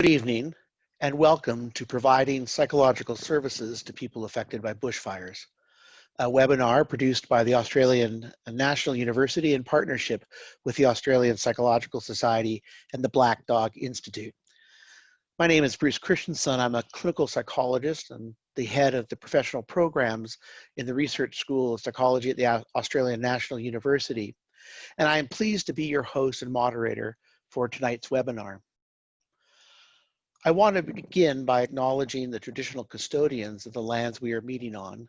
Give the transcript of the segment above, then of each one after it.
Good evening and welcome to Providing Psychological Services to People Affected by Bushfires, a webinar produced by the Australian National University in partnership with the Australian Psychological Society and the Black Dog Institute. My name is Bruce Christensen. I'm a clinical psychologist and the head of the professional programs in the Research School of Psychology at the Australian National University. And I am pleased to be your host and moderator for tonight's webinar. I want to begin by acknowledging the traditional custodians of the lands we are meeting on,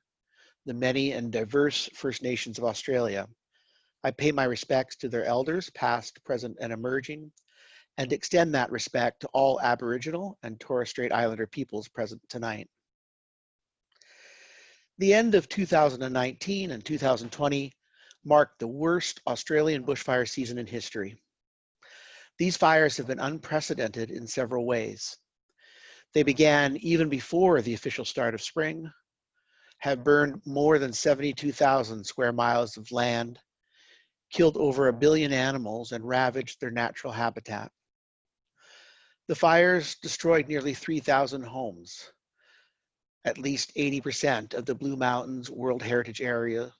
the many and diverse First Nations of Australia. I pay my respects to their elders, past, present, and emerging, and extend that respect to all Aboriginal and Torres Strait Islander peoples present tonight. The end of 2019 and 2020 marked the worst Australian bushfire season in history. These fires have been unprecedented in several ways. They hmm. began even before the official start of spring, have burned more than 72,000 square miles of land, killed over a billion animals, and ravaged their natural habitat. The fires destroyed nearly 3,000 homes, at least 80% of the Blue Mountains World Heritage Area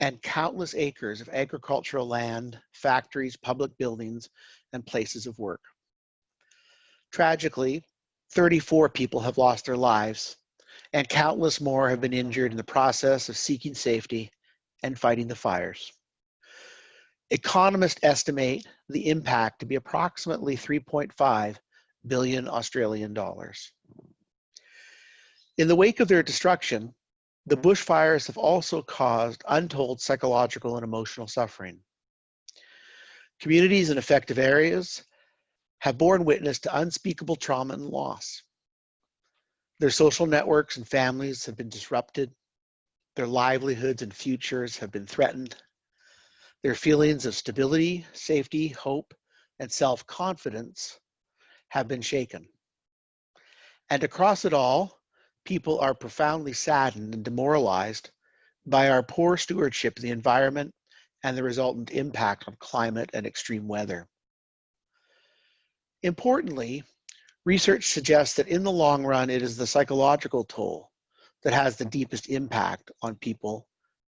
and countless acres of agricultural land, factories, public buildings, and places of work. Tragically, 34 people have lost their lives, and countless more have been injured in the process of seeking safety and fighting the fires. Economists estimate the impact to be approximately 3.5 billion Australian dollars. In the wake of their destruction, the bushfires have also caused untold psychological and emotional suffering. Communities in affected areas have borne witness to unspeakable trauma and loss. Their social networks and families have been disrupted. Their livelihoods and futures have been threatened. Their feelings of stability, safety, hope, and self-confidence have been shaken. And across it all, people are profoundly saddened and demoralized by our poor stewardship of the environment and the resultant impact on climate and extreme weather. Importantly, research suggests that in the long run, it is the psychological toll that has the deepest impact on people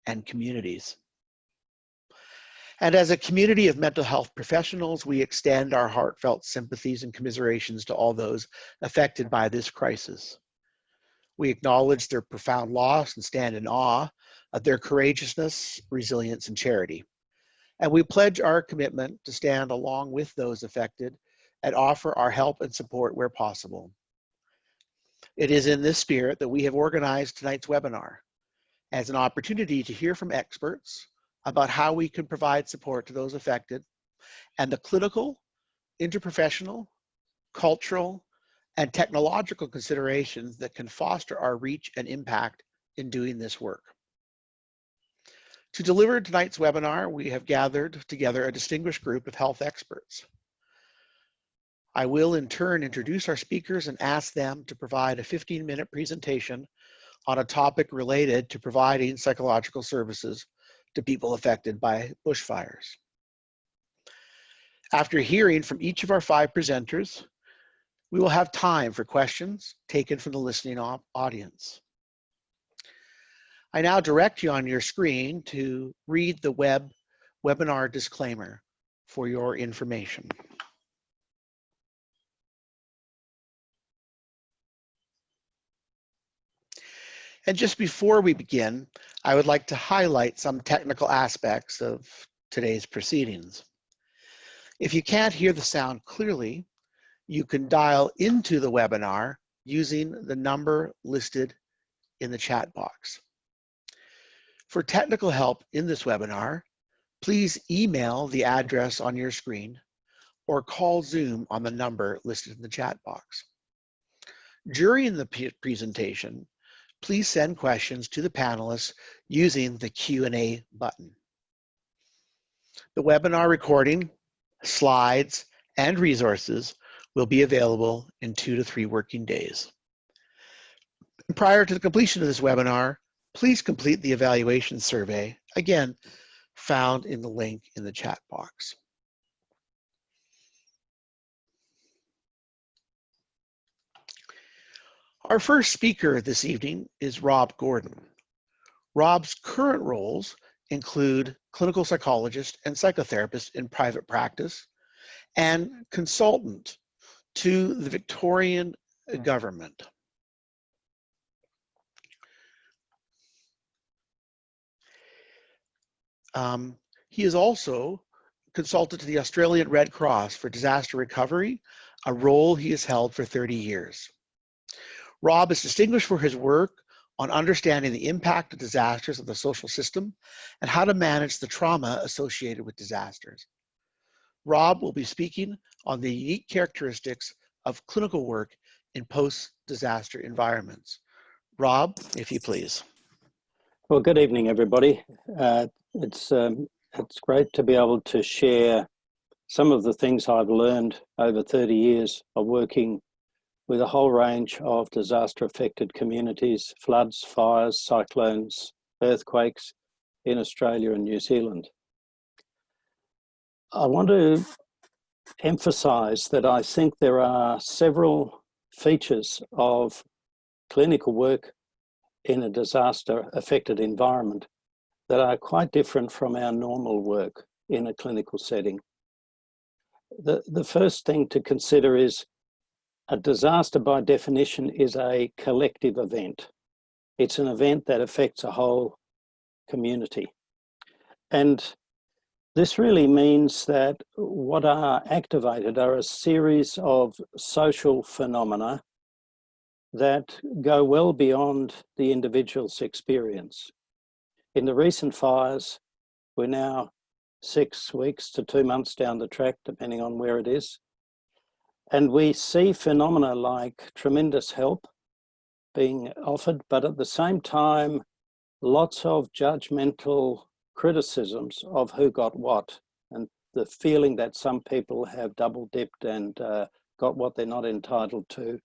and communities. And as a community of mental health professionals, we extend our heartfelt sympathies and commiserations to all those affected by this crisis. We acknowledge their profound loss and stand in awe of their courageousness, resilience, and charity. And we pledge our commitment to stand along with those affected and offer our help and support where possible. It is in this spirit that we have organized tonight's webinar as an opportunity to hear from experts about how we can provide support to those affected and the clinical, interprofessional, cultural, and technological considerations that can foster our reach and impact in doing this work. To deliver tonight's webinar, we have gathered together a distinguished group of health experts. I will in turn introduce our speakers and ask them to provide a 15 minute presentation on a topic related to providing psychological services to people affected by bushfires. After hearing from each of our five presenters, we will have time for questions taken from the listening audience. I now direct you on your screen to read the web webinar disclaimer for your information. And just before we begin, I would like to highlight some technical aspects of today's proceedings. If you can't hear the sound clearly, you can dial into the webinar using the number listed in the chat box. For technical help in this webinar, please email the address on your screen or call Zoom on the number listed in the chat box. During the presentation, please send questions to the panelists using the Q&A button. The webinar recording, slides, and resources will be available in two to three working days. Prior to the completion of this webinar, please complete the evaluation survey, again, found in the link in the chat box. Our first speaker this evening is Rob Gordon. Rob's current roles include clinical psychologist and psychotherapist in private practice and consultant to the Victorian government. Um, he is also consultant to the Australian Red Cross for disaster recovery, a role he has held for 30 years. Rob is distinguished for his work on understanding the impact of disasters of the social system and how to manage the trauma associated with disasters. Rob will be speaking on the unique characteristics of clinical work in post-disaster environments. Rob, if you please. Well, good evening, everybody. Uh, it's, um, it's great to be able to share some of the things I've learned over 30 years of working with a whole range of disaster affected communities, floods, fires, cyclones, earthquakes in Australia and New Zealand. I want to emphasize that I think there are several features of clinical work in a disaster affected environment that are quite different from our normal work in a clinical setting. The, the first thing to consider is a disaster by definition is a collective event. It's an event that affects a whole community. And this really means that what are activated are a series of social phenomena that go well beyond the individual's experience. In the recent fires, we're now six weeks to two months down the track, depending on where it is. And we see phenomena like tremendous help being offered, but at the same time, lots of judgmental criticisms of who got what and the feeling that some people have double dipped and uh, got what they're not entitled to,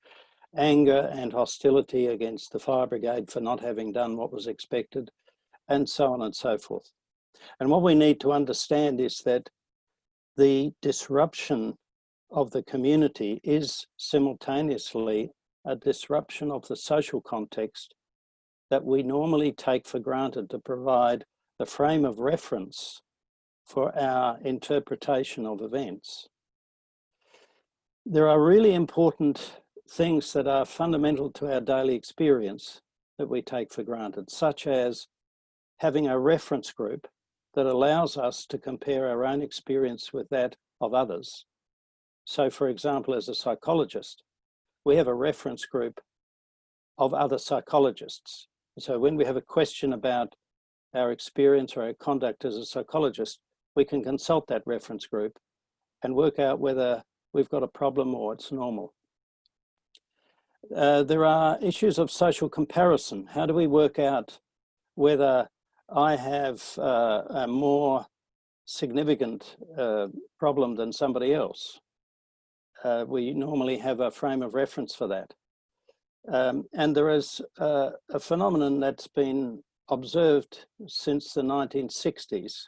anger and hostility against the fire brigade for not having done what was expected, and so on and so forth. And what we need to understand is that the disruption of the community is simultaneously a disruption of the social context that we normally take for granted to provide the frame of reference for our interpretation of events. There are really important things that are fundamental to our daily experience that we take for granted, such as having a reference group that allows us to compare our own experience with that of others so for example, as a psychologist, we have a reference group of other psychologists. So when we have a question about our experience or our conduct as a psychologist, we can consult that reference group and work out whether we've got a problem or it's normal. Uh, there are issues of social comparison. How do we work out whether I have uh, a more significant uh, problem than somebody else? uh, we normally have a frame of reference for that. Um, and there is uh, a phenomenon that's been observed since the 1960s,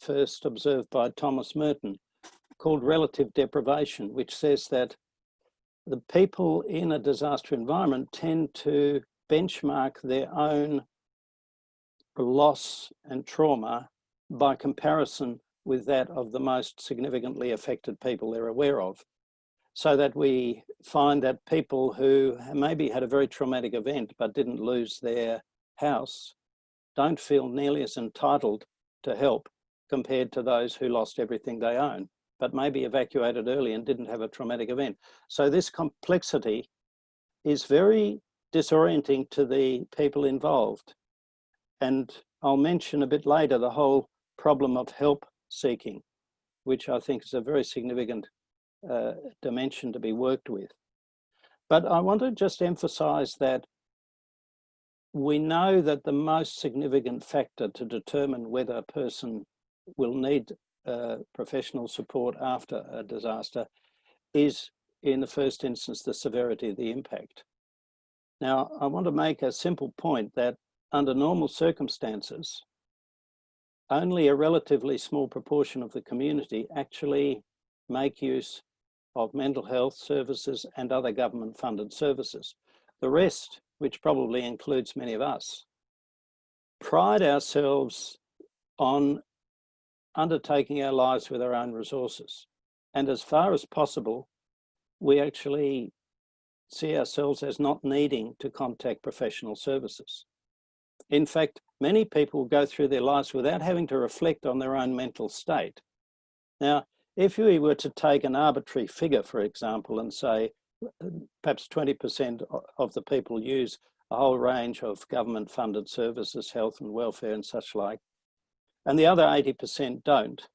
first observed by Thomas Merton, called relative deprivation, which says that the people in a disaster environment tend to benchmark their own loss and trauma by comparison with that of the most significantly affected people they're aware of so that we find that people who maybe had a very traumatic event but didn't lose their house don't feel nearly as entitled to help compared to those who lost everything they own but maybe evacuated early and didn't have a traumatic event. So this complexity is very disorienting to the people involved. And I'll mention a bit later the whole problem of help seeking, which I think is a very significant uh, dimension to be worked with. But I want to just emphasize that we know that the most significant factor to determine whether a person will need uh, professional support after a disaster is in the first instance the severity of the impact. Now I want to make a simple point that under normal circumstances only a relatively small proportion of the community actually make use of mental health services and other government funded services. The rest, which probably includes many of us, pride ourselves on undertaking our lives with our own resources. And as far as possible, we actually see ourselves as not needing to contact professional services. In fact, many people go through their lives without having to reflect on their own mental state. Now, if we were to take an arbitrary figure, for example, and say perhaps 20% of the people use a whole range of government funded services, health and welfare and such like, and the other 80% don't,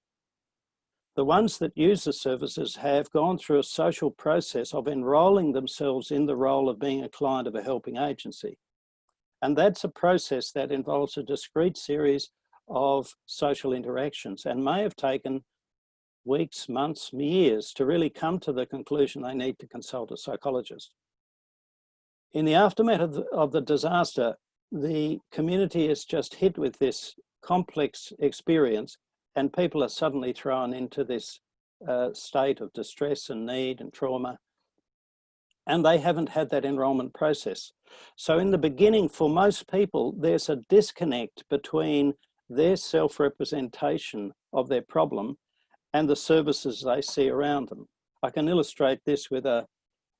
the ones that use the services have gone through a social process of enrolling themselves in the role of being a client of a helping agency. And that's a process that involves a discrete series of social interactions and may have taken weeks, months, years to really come to the conclusion they need to consult a psychologist. In the aftermath of the, of the disaster, the community is just hit with this complex experience and people are suddenly thrown into this uh, state of distress and need and trauma and they haven't had that enrolment process. So in the beginning, for most people, there's a disconnect between their self-representation of their problem and the services they see around them. I can illustrate this with a,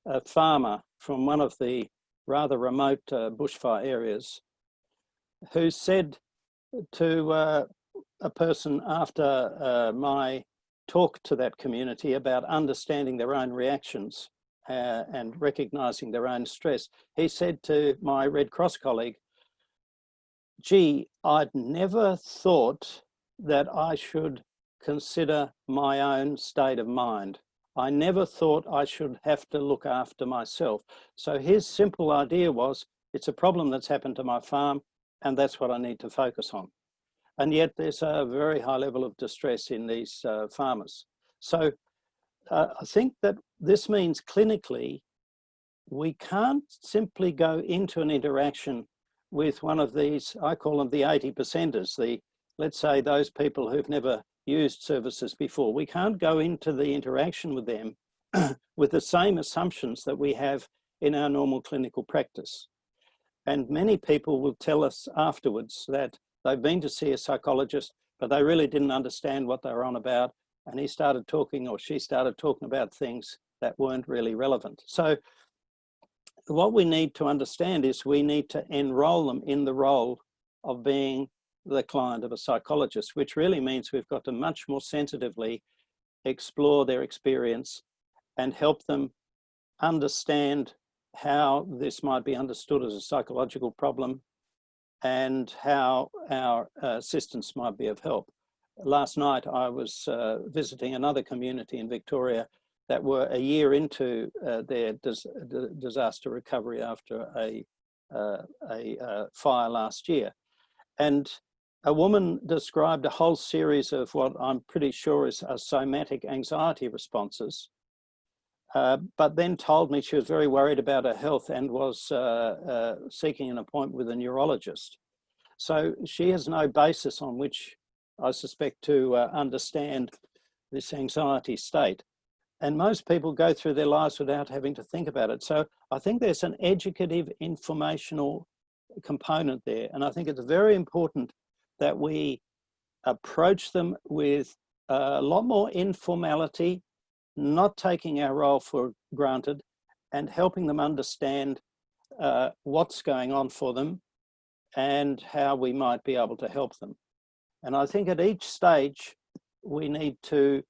a farmer from one of the rather remote uh, bushfire areas who said to uh, a person after uh, my talk to that community about understanding their own reactions uh, and recognizing their own stress, he said to my Red Cross colleague, gee, I'd never thought that I should consider my own state of mind. I never thought I should have to look after myself. So his simple idea was, it's a problem that's happened to my farm and that's what I need to focus on. And yet there's a very high level of distress in these uh, farmers. So uh, I think that this means clinically, we can't simply go into an interaction with one of these, I call them the 80 percenters, the, let's say those people who've never used services before. We can't go into the interaction with them with the same assumptions that we have in our normal clinical practice. And many people will tell us afterwards that they've been to see a psychologist, but they really didn't understand what they were on about. And he started talking or she started talking about things that weren't really relevant. So what we need to understand is we need to enroll them in the role of being the client of a psychologist, which really means we've got to much more sensitively explore their experience and help them understand how this might be understood as a psychological problem and how our uh, assistance might be of help. Last night I was uh, visiting another community in Victoria that were a year into uh, their dis disaster recovery after a, uh, a uh, fire last year. And a woman described a whole series of what I'm pretty sure is somatic anxiety responses, uh, but then told me she was very worried about her health and was uh, uh, seeking an appointment with a neurologist. So she has no basis on which I suspect to uh, understand this anxiety state. And most people go through their lives without having to think about it. So I think there's an educative informational component there. And I think it's very important that we approach them with a lot more informality, not taking our role for granted and helping them understand uh, what's going on for them and how we might be able to help them. And I think at each stage, we need to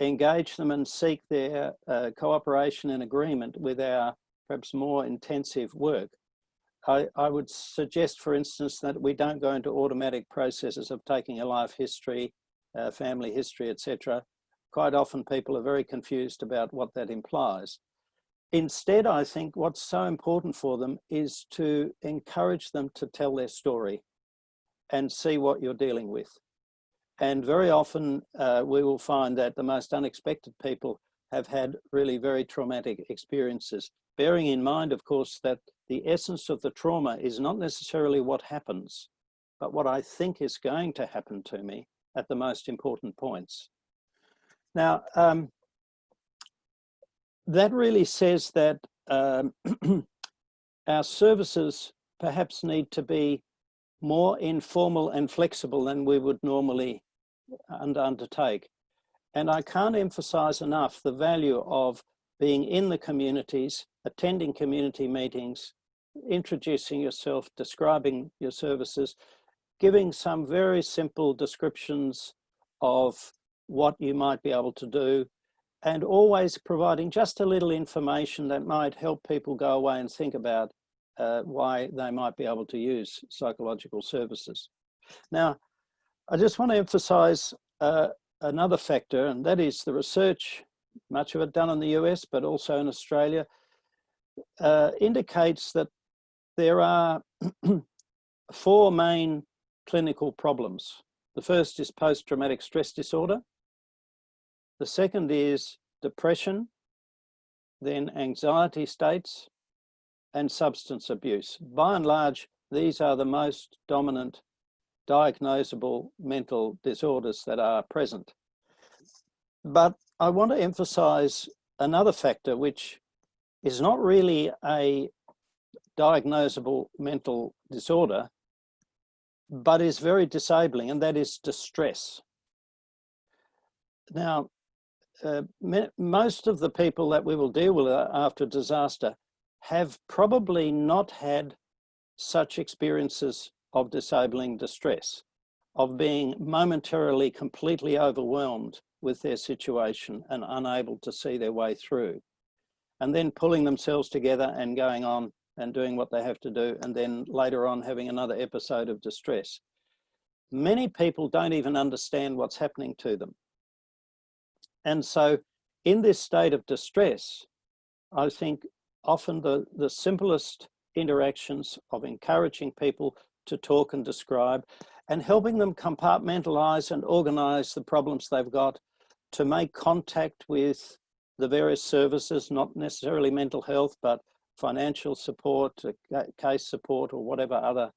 engage them and seek their uh, cooperation and agreement with our perhaps more intensive work. I, I, would suggest, for instance, that we don't go into automatic processes of taking a life history, uh, family history, etc. Quite often people are very confused about what that implies. Instead, I think what's so important for them is to encourage them to tell their story and see what you're dealing with. And very often uh, we will find that the most unexpected people have had really very traumatic experiences. Bearing in mind, of course, that the essence of the trauma is not necessarily what happens, but what I think is going to happen to me at the most important points. Now, um, that really says that um, our services perhaps need to be more informal and flexible than we would normally undertake. And I can't emphasize enough the value of being in the communities, attending community meetings, introducing yourself, describing your services, giving some very simple descriptions of what you might be able to do, and always providing just a little information that might help people go away and think about uh, why they might be able to use psychological services. Now, I just want to emphasize uh, another factor, and that is the research, much of it done in the US, but also in Australia, uh, indicates that there are four main clinical problems. The first is post-traumatic stress disorder. The second is depression, then anxiety states, and substance abuse. By and large, these are the most dominant diagnosable mental disorders that are present. But I want to emphasize another factor which is not really a diagnosable mental disorder, but is very disabling, and that is distress. Now, uh, most of the people that we will deal with after disaster have probably not had such experiences of disabling distress, of being momentarily completely overwhelmed with their situation and unable to see their way through. And then pulling themselves together and going on and doing what they have to do, and then later on having another episode of distress. Many people don't even understand what's happening to them. And so in this state of distress, I think often the, the simplest interactions of encouraging people to talk and describe and helping them compartmentalize and organize the problems they've got to make contact with the various services, not necessarily mental health, but financial support, uh, case support, or whatever other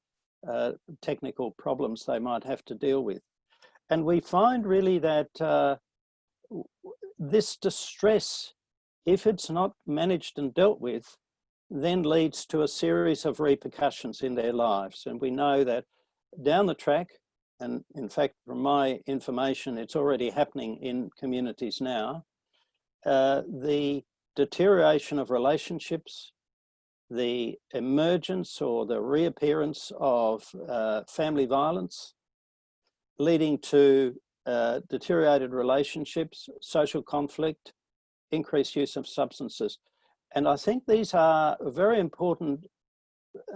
uh, technical problems they might have to deal with. And we find really that uh, this distress, if it's not managed and dealt with, then leads to a series of repercussions in their lives. And we know that down the track, and in fact, from my information, it's already happening in communities now, uh, the deterioration of relationships, the emergence or the reappearance of uh, family violence, leading to uh, deteriorated relationships, social conflict, increased use of substances. And I think these are very important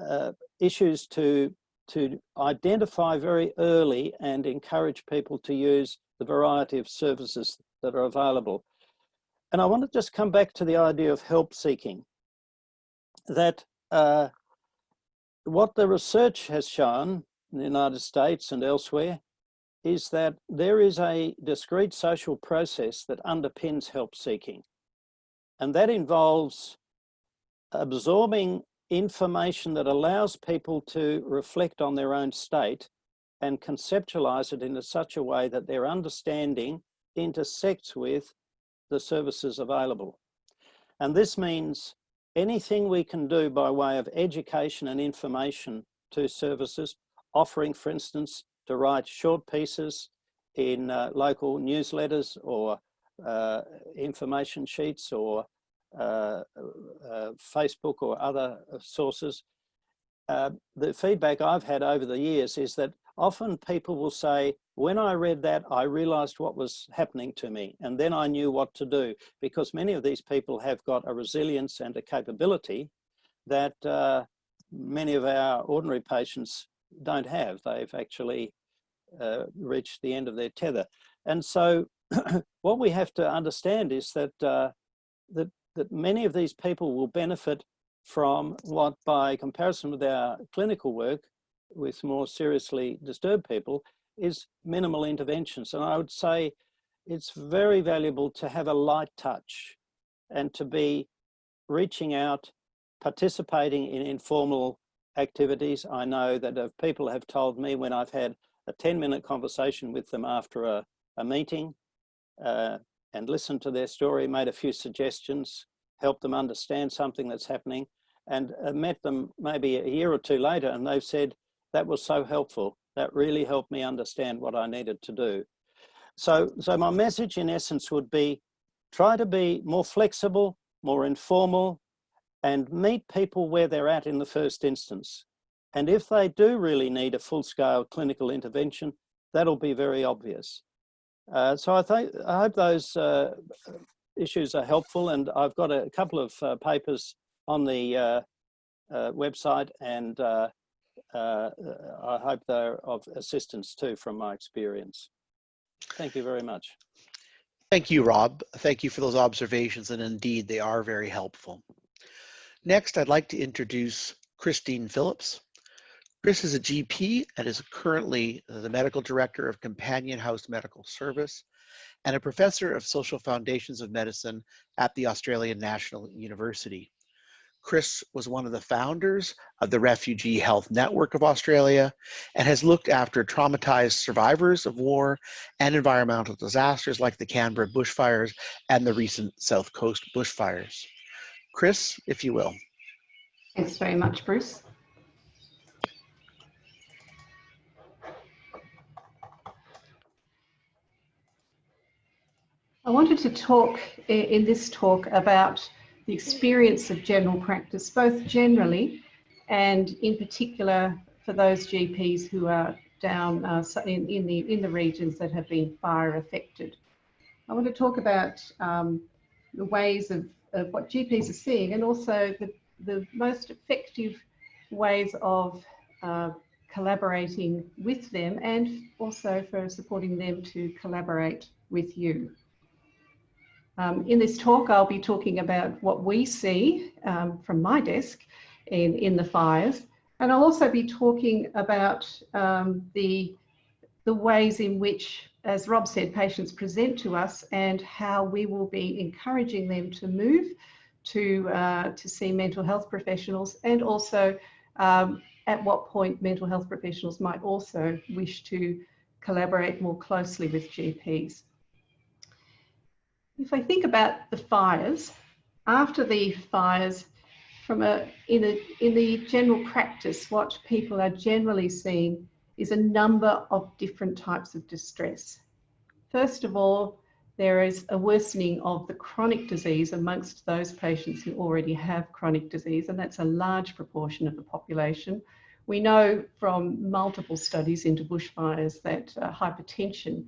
uh, issues to, to identify very early and encourage people to use the variety of services that are available. And I want to just come back to the idea of help seeking, that uh, what the research has shown in the United States and elsewhere is that there is a discrete social process that underpins help seeking. And that involves absorbing information that allows people to reflect on their own state and conceptualize it in such a way that their understanding intersects with the services available. And this means anything we can do by way of education and information to services, offering, for instance, to write short pieces in uh, local newsletters or uh, information sheets or uh, uh Facebook or other sources. Uh, the feedback I've had over the years is that often people will say, when I read that, I realized what was happening to me, and then I knew what to do, because many of these people have got a resilience and a capability that uh, many of our ordinary patients don't have. They've actually uh, reached the end of their tether. And so what we have to understand is that, uh, that, that many of these people will benefit from what, by comparison with our clinical work, with more seriously disturbed people, is minimal interventions. And I would say it's very valuable to have a light touch and to be reaching out, participating in informal activities. I know that if people have told me when I've had a 10 minute conversation with them after a, a meeting uh, and listened to their story, made a few suggestions, helped them understand something that's happening. and uh, met them maybe a year or two later and they've said, that was so helpful. That really helped me understand what I needed to do. So, so my message in essence would be, try to be more flexible, more informal, and meet people where they're at in the first instance. And if they do really need a full-scale clinical intervention, that'll be very obvious. Uh, so I, think, I hope those uh, issues are helpful and I've got a couple of uh, papers on the uh, uh, website and uh, I hope they're of assistance too from my experience. Thank you very much. Thank you, Rob. Thank you for those observations and indeed they are very helpful. Next, I'd like to introduce Christine Phillips. Chris is a GP and is currently the Medical Director of Companion House Medical Service and a Professor of Social Foundations of Medicine at the Australian National University. Chris was one of the founders of the Refugee Health Network of Australia and has looked after traumatized survivors of war and environmental disasters like the Canberra bushfires and the recent South Coast bushfires. Chris, if you will. Thanks very much, Bruce. I wanted to talk in this talk about the experience of general practice, both generally and in particular for those GPs who are down uh, in, in, the, in the regions that have been fire affected. I want to talk about um, the ways of, of what GPs are seeing and also the, the most effective ways of uh, collaborating with them and also for supporting them to collaborate with you. Um, in this talk, I'll be talking about what we see um, from my desk in, in the fires. And I'll also be talking about um, the, the ways in which, as Rob said, patients present to us and how we will be encouraging them to move to, uh, to see mental health professionals and also um, at what point mental health professionals might also wish to collaborate more closely with GPs. If I think about the fires, after the fires, from a in a in the general practice, what people are generally seeing is a number of different types of distress. First of all, there is a worsening of the chronic disease amongst those patients who already have chronic disease, and that's a large proportion of the population. We know from multiple studies into bushfires that uh, hypertension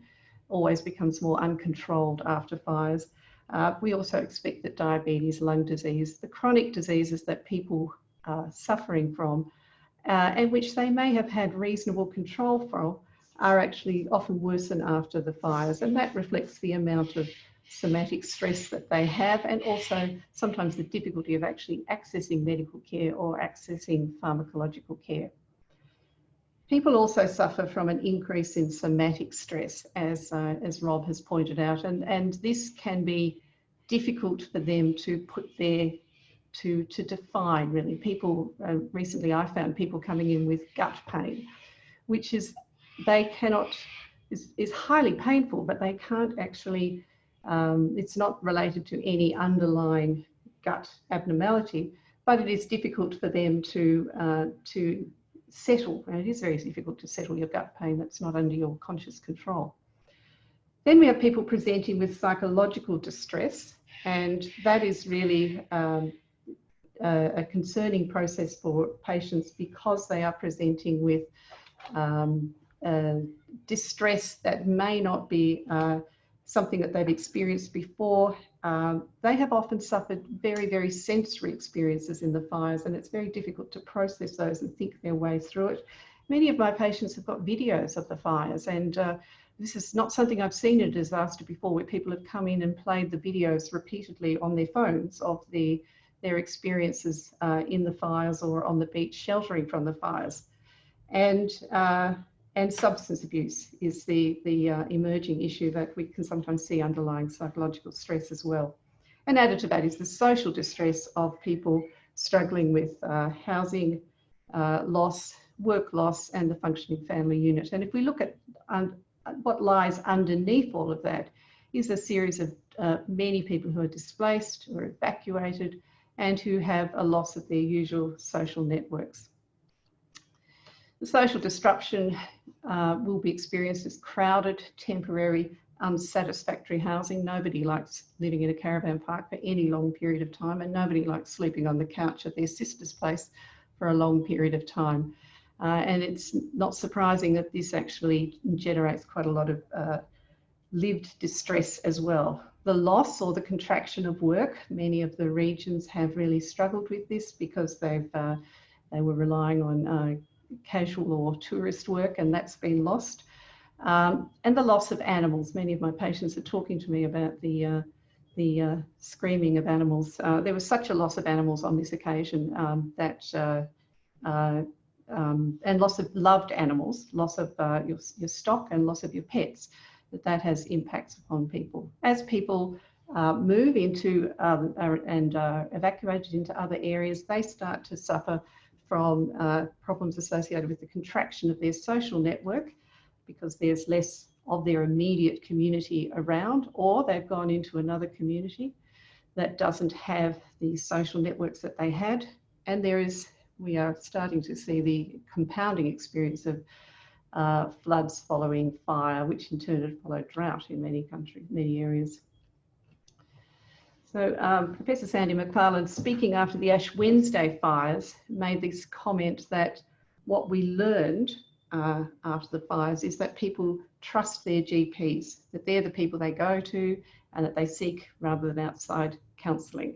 always becomes more uncontrolled after fires. Uh, we also expect that diabetes, lung disease, the chronic diseases that people are suffering from, uh, and which they may have had reasonable control from, are actually often worsen after the fires. And that reflects the amount of somatic stress that they have, and also sometimes the difficulty of actually accessing medical care or accessing pharmacological care. People also suffer from an increase in somatic stress, as, uh, as Rob has pointed out, and, and this can be difficult for them to put their, to, to define really. People, uh, recently I found people coming in with gut pain, which is, they cannot, is, is highly painful, but they can't actually, um, it's not related to any underlying gut abnormality, but it is difficult for them to, uh, to settle, and it is very difficult to settle your gut pain that's not under your conscious control. Then we have people presenting with psychological distress, and that is really um, a, a, concerning process for patients because they are presenting with um, uh, distress that may not be uh, something that they've experienced before um, they have often suffered very, very sensory experiences in the fires, and it's very difficult to process those and think their way through it. Many of my patients have got videos of the fires, and uh, this is not something I've seen in a disaster before, where people have come in and played the videos repeatedly on their phones of the, their experiences uh, in the fires or on the beach sheltering from the fires. And uh, and substance abuse is the, the uh, emerging issue that we can sometimes see underlying psychological stress as well. And added to that is the social distress of people struggling with uh, housing uh, loss, work loss, and the functioning family unit. And if we look at um, what lies underneath all of that is a series of uh, many people who are displaced or evacuated and who have a loss of their usual social networks. The social disruption uh, will be experienced as crowded, temporary, unsatisfactory housing. Nobody likes living in a caravan park for any long period of time, and nobody likes sleeping on the couch at their sister's place for a long period of time. Uh, and it's not surprising that this actually generates quite a lot of uh, lived distress as well. The loss or the contraction of work, many of the regions have really struggled with this because they've uh, they were relying on uh, casual or tourist work and that's been lost. Um, and the loss of animals. Many of my patients are talking to me about the, uh, the uh, screaming of animals. Uh, there was such a loss of animals on this occasion um, that, uh, uh, um, and loss of loved animals, loss of uh, your, your stock and loss of your pets, that that has impacts upon people. As people move into um, and evacuated into other areas, they start to suffer from uh, problems associated with the contraction of their social network because there's less of their immediate community around or they've gone into another community that doesn't have the social networks that they had. And there is we are starting to see the compounding experience of uh, floods following fire which in turn had followed drought in many countries many areas so um, Professor Sandy McFarlane, speaking after the Ash Wednesday fires, made this comment that what we learned uh, after the fires is that people trust their GPs, that they're the people they go to and that they seek rather than outside counselling.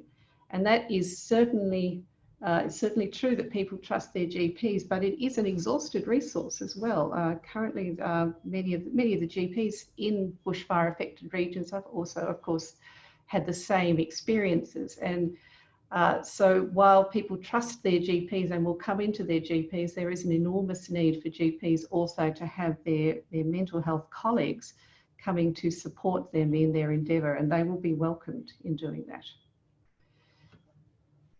And that is certainly uh, it's certainly true that people trust their GPs, but it is an exhausted resource as well. Uh, currently, uh, many of the, many of the GPs in bushfire affected regions have also, of course, had the same experiences. And uh, so while people trust their GPs and will come into their GPs, there is an enormous need for GPs also to have their, their mental health colleagues coming to support them in their endeavour and they will be welcomed in doing that.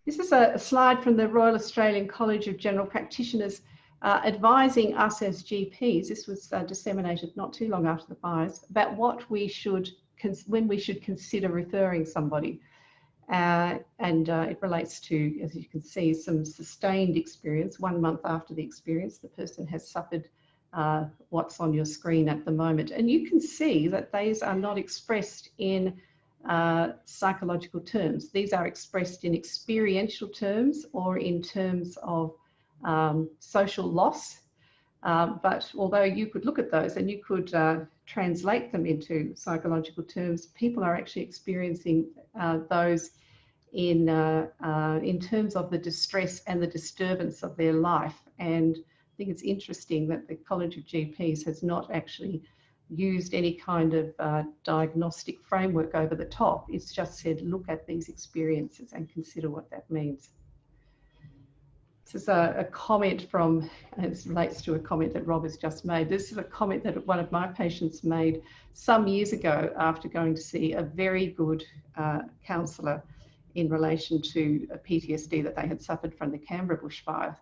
This is a, slide from the Royal Australian College of General Practitioners uh, advising us as GPs, this was uh, disseminated not too long after the fires, about what we should when we should consider referring somebody. Uh, and uh, it relates to, as you can see, some sustained experience. One month after the experience, the person has suffered uh, what's on your screen at the moment. And you can see that these are not expressed in uh, psychological terms. These are expressed in experiential terms or in terms of um, social loss. Uh, but although you could look at those and you could uh, translate them into psychological terms, people are actually experiencing uh, those in, uh, uh, in terms of the distress and the disturbance of their life. And I think it's interesting that the College of GPs has not actually used any kind of uh, diagnostic framework over the top. It's just said, look at these experiences and consider what that means. This is a, a comment from, it relates to a comment that Rob has just made. This is a comment that one of my patients made some years ago after going to see a very good uh, counsellor in relation to a PTSD that they had suffered from the Canberra bushfire.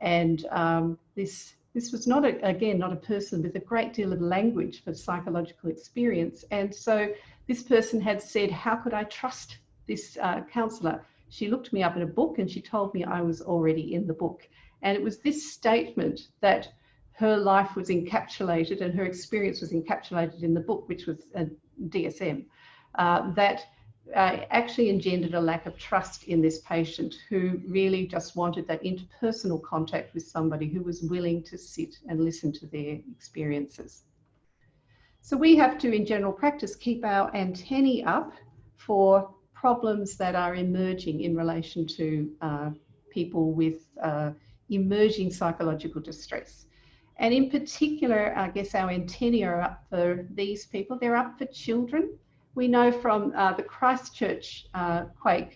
And um, this, this was not, a, again, not a person with a great deal of language for psychological experience. And so this person had said, how could I trust this uh, counsellor? She looked me up in a book and she told me I was already in the book. And it was this statement that her life was encapsulated and her experience was encapsulated in the book, which was a DSM, uh, that uh, actually engendered a lack of trust in this patient who really just wanted that interpersonal contact with somebody who was willing to sit and listen to their experiences. So we have to, in general practice, keep our antennae up for problems that are emerging in relation to uh, people with uh, emerging psychological distress. And in particular, I guess our antennae are up for these people. They're up for children. We know from uh, the Christchurch uh, quake,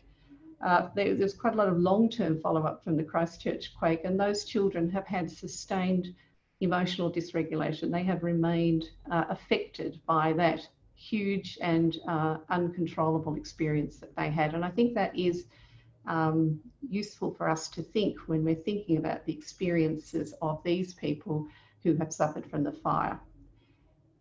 uh, there, there's quite a lot of long-term follow-up from the Christchurch quake, and those children have had sustained emotional dysregulation. They have remained uh, affected by that huge and uh, uncontrollable experience that they had. And I think that is um, useful for us to think when we're thinking about the experiences of these people who have suffered from the fire.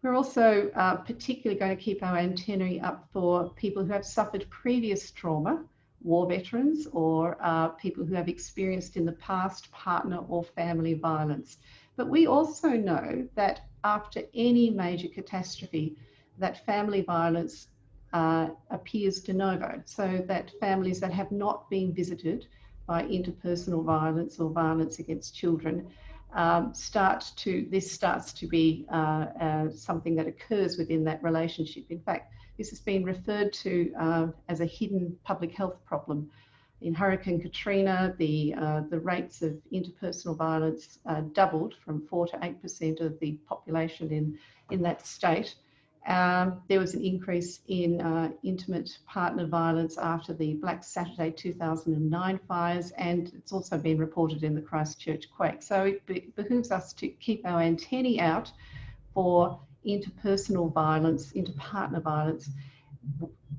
We're also uh, particularly going to keep our antennae up for people who have suffered previous trauma war veterans or uh, people who have experienced in the past partner or family violence. But we also know that after any major catastrophe, that family violence uh, appears de novo, so that families that have not been visited by interpersonal violence or violence against children um, start to, this starts to be uh, uh, something that occurs within that relationship. In fact, this has been referred to uh, as a hidden public health problem. In Hurricane Katrina, the, uh, the rates of interpersonal violence uh, doubled from 4 to 8% of the population in, in that state. Um, there was an increase in uh, intimate partner violence after the Black Saturday 2009 fires, and it's also been reported in the Christchurch quake. So it be behooves us to keep our antennae out for interpersonal violence, interpartner violence,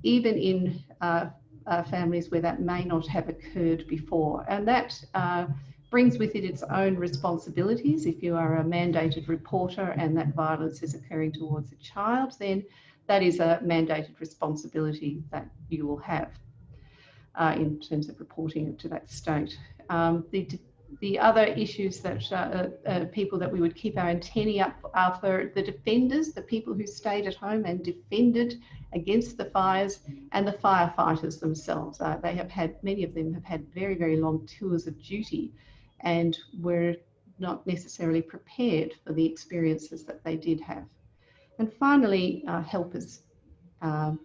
even in uh, uh, families where that may not have occurred before. And that uh, brings with it its own responsibilities. If you are a mandated reporter and that violence is occurring towards a child, then that is a mandated responsibility that you will have uh, in terms of reporting it to that state. Um, the, the other issues that uh, uh, uh, people that we would keep our antennae up are for the defenders, the people who stayed at home and defended against the fires and the firefighters themselves. Uh, they have had, many of them have had very, very long tours of duty and were not necessarily prepared for the experiences that they did have. And finally, uh, helpers. Um,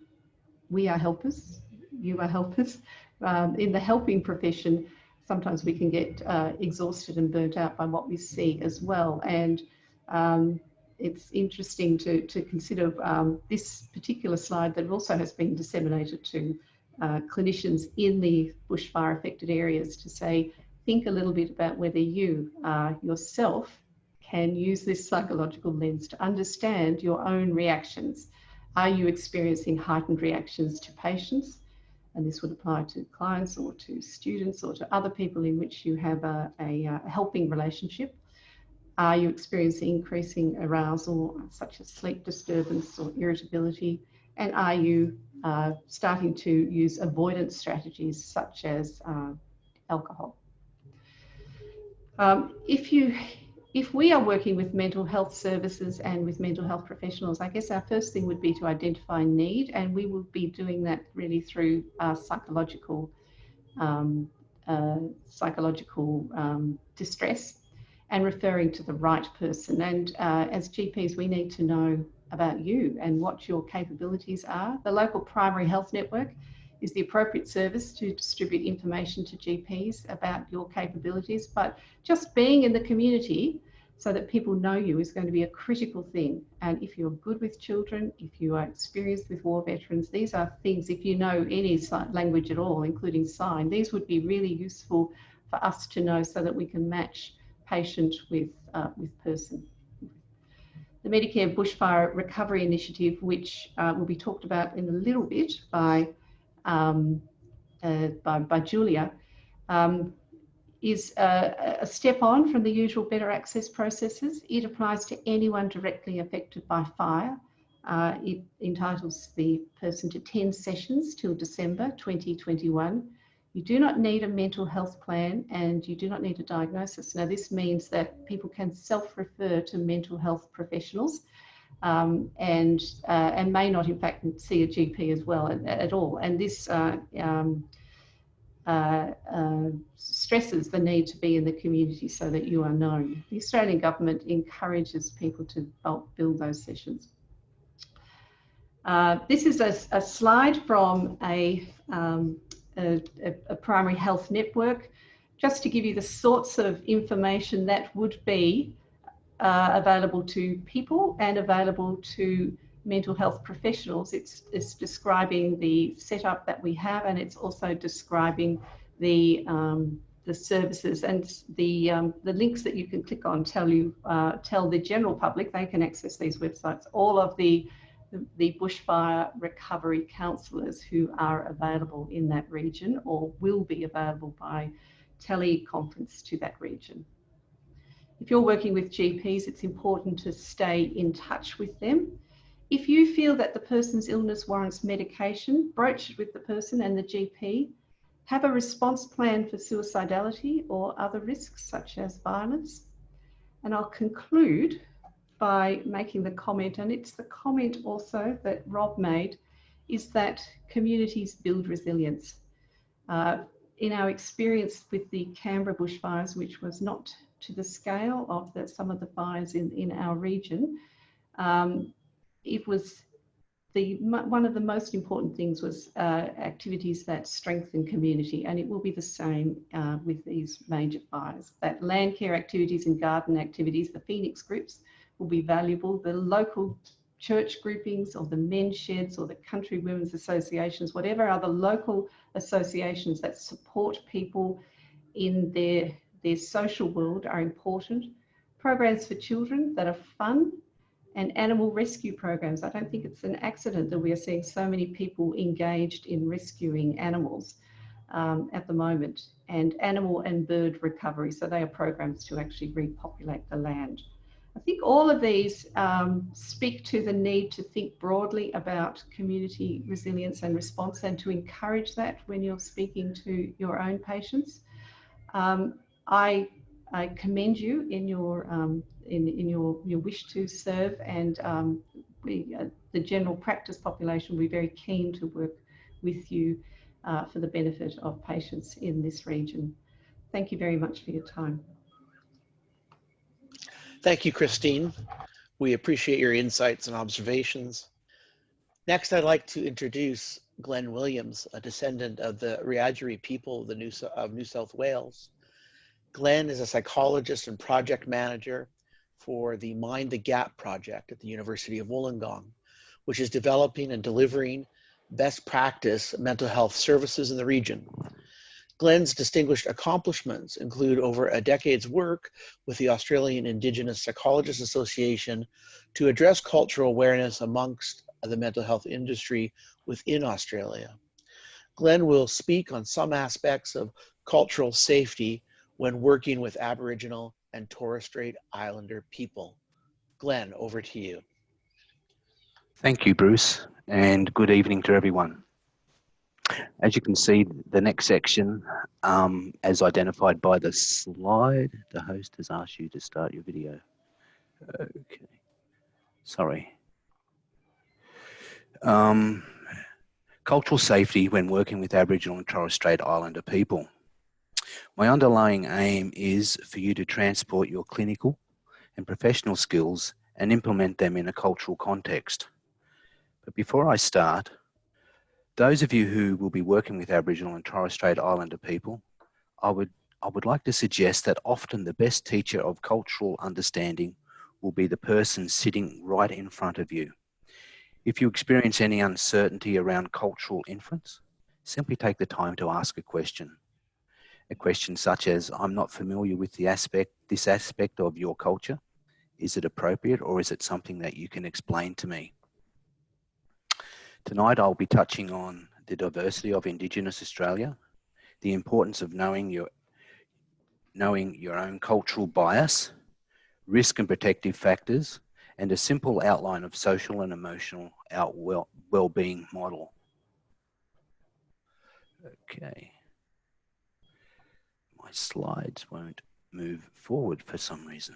we are helpers, you are helpers. Um, in the helping profession, sometimes we can get uh, exhausted and burnt out by what we see as well. And um, it's interesting to, to consider um, this particular slide that also has been disseminated to uh, clinicians in the bushfire affected areas to say, think a little bit about whether you uh, yourself can use this psychological lens to understand your own reactions. Are you experiencing heightened reactions to patients? And this would apply to clients or to students or to other people in which you have a, a, a helping relationship. Are you experiencing increasing arousal, such as sleep disturbance or irritability? And are you uh, starting to use avoidance strategies such as uh, alcohol? Um, if you if we are working with mental health services and with mental health professionals, I guess our first thing would be to identify need, and we will be doing that really through uh, psychological um, uh, psychological um, distress and referring to the right person. And uh, as GPs, we need to know about you and what your capabilities are. The local primary health network is the appropriate service to distribute information to GPs about your capabilities. But just being in the community so that people know you is going to be a critical thing. And if you're good with children, if you are experienced with war veterans, these are things, if you know any language at all, including sign, these would be really useful for us to know so that we can match patient with, uh, with person. The Medicare Bushfire Recovery Initiative, which uh, will be talked about in a little bit by um, uh, by, by, Julia, um, is a, a, step on from the usual better access processes. It applies to anyone directly affected by fire. Uh, it entitles the person to 10 sessions till December 2021. You do not need a mental health plan and you do not need a diagnosis. Now this means that people can self-refer to mental health professionals um, and uh, and may not in fact see a GP as well at, at all. And this uh, um, uh, uh, stresses the need to be in the community so that you are known. The Australian government encourages people to bulk bill those sessions. Uh, this is a, a, slide from a, um, a, a primary health network just to give you the sorts of information that would be uh, available to people and available to mental health professionals. It's, it's describing the setup that we have and it's also describing the, um, the services and the, um, the links that you can click on tell you, uh, tell the general public they can access these websites. All of the, the bushfire recovery counsellors who are available in that region or will be available by teleconference to that region. If you're working with GPs, it's important to stay in touch with them. If you feel that the person's illness warrants medication, broach it with the person and the GP have a response plan for suicidality or other risks such as violence. And I'll conclude by making the comment, and it's the comment also that Rob made, is that communities build resilience. Uh, in our experience with the Canberra bushfires, which was not to the scale of the, some of the fires in, in our region, um, it was the one of the most important things was uh, activities that strengthen community, and it will be the same uh, with these major fires. That land care activities and garden activities, the Phoenix groups, will be valuable. The local church groupings or the men's sheds or the country women's associations, whatever other local associations that support people in their, their social world are important. Programs for children that are fun and animal rescue programs. I don't think it's an accident that we are seeing so many people engaged in rescuing animals um, at the moment and animal and bird recovery. So they are programs to actually repopulate the land. I think all of these um, speak to the need to think broadly about community resilience and response and to encourage that when you're speaking to your own patients. Um, I, I, commend you in your um, in, in your, your wish to serve and um, we, uh, the general practice population will be very keen to work with you uh, for the benefit of patients in this region. Thank you very much for your time. Thank you, Christine. We appreciate your insights and observations. Next, I'd like to introduce Glenn Williams, a descendant of the Wiradjuri people of New South Wales. Glenn is a psychologist and project manager for the Mind the Gap project at the University of Wollongong, which is developing and delivering best practice mental health services in the region. Glenn's distinguished accomplishments include over a decade's work with the Australian Indigenous Psychologists Association to address cultural awareness amongst the mental health industry within Australia. Glenn will speak on some aspects of cultural safety when working with Aboriginal and Torres Strait Islander people. Glenn, over to you. Thank you, Bruce, and good evening to everyone. As you can see, the next section, um, as identified by the slide, the host has asked you to start your video. Okay, sorry. Um, cultural safety when working with Aboriginal and Torres Strait Islander people. My underlying aim is for you to transport your clinical and professional skills and implement them in a cultural context. But before I start, those of you who will be working with Aboriginal and Torres Strait Islander people, I would, I would like to suggest that often the best teacher of cultural understanding will be the person sitting right in front of you. If you experience any uncertainty around cultural inference, simply take the time to ask a question a question such as, I'm not familiar with the aspect, this aspect of your culture. Is it appropriate or is it something that you can explain to me? Tonight I'll be touching on the diversity of Indigenous Australia, the importance of knowing your, knowing your own cultural bias, risk and protective factors, and a simple outline of social and emotional well-being model. Okay slides won't move forward for some reason.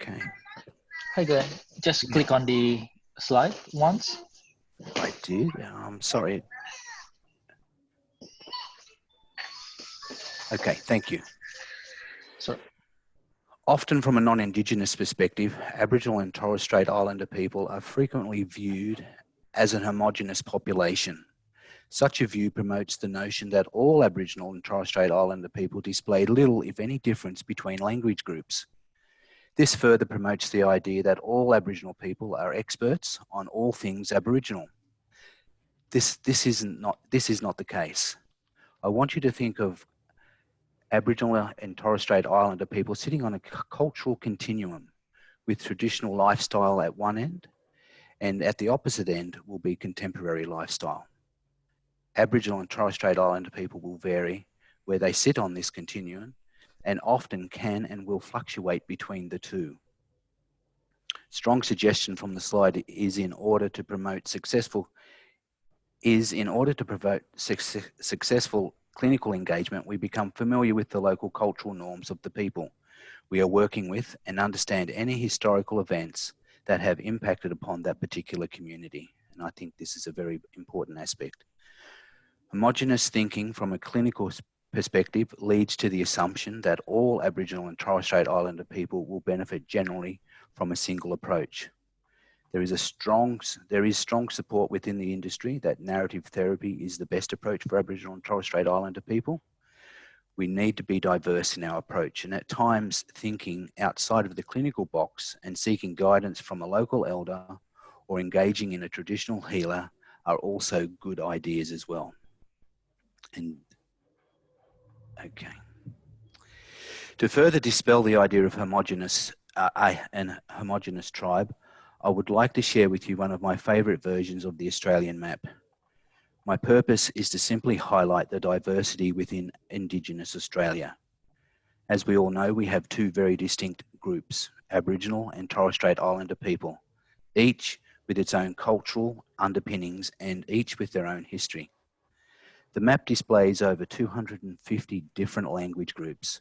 Okay. Hi Glenn, just click on the slide once. I did, I'm um, sorry. Okay, thank you. So, Often from a non-Indigenous perspective, Aboriginal and Torres Strait Islander people are frequently viewed as an homogenous population such a view promotes the notion that all Aboriginal and Torres Strait Islander people display little, if any, difference between language groups. This further promotes the idea that all Aboriginal people are experts on all things Aboriginal. This, this, isn't not, this is not the case. I want you to think of Aboriginal and Torres Strait Islander people sitting on a cultural continuum with traditional lifestyle at one end and at the opposite end will be contemporary lifestyle. Aboriginal and Torres Strait Islander people will vary where they sit on this continuum and often can and will fluctuate between the two. Strong suggestion from the slide is in order to promote successful is in order to promote suc- successful clinical engagement, we become familiar with the local cultural norms of the people we are working with and understand any historical events that have impacted upon that particular community. And I think this is a very important aspect. Homogenous thinking from a clinical perspective leads to the assumption that all Aboriginal and Torres Strait Islander people will benefit generally from a single approach. There is a strong, there is strong support within the industry that narrative therapy is the best approach for Aboriginal and Torres Strait Islander people. We need to be diverse in our approach and at times thinking outside of the clinical box and seeking guidance from a local elder or engaging in a traditional healer are also good ideas as well. And okay. To further dispel the idea of homogenous uh, a- an homogenous tribe, I would like to share with you one of my favorite versions of the Australian map. My purpose is to simply highlight the diversity within Indigenous Australia. As we all know, we have two very distinct groups, Aboriginal and Torres Strait Islander people, each with its own cultural underpinnings and each with their own history. The map displays over 250 different language groups,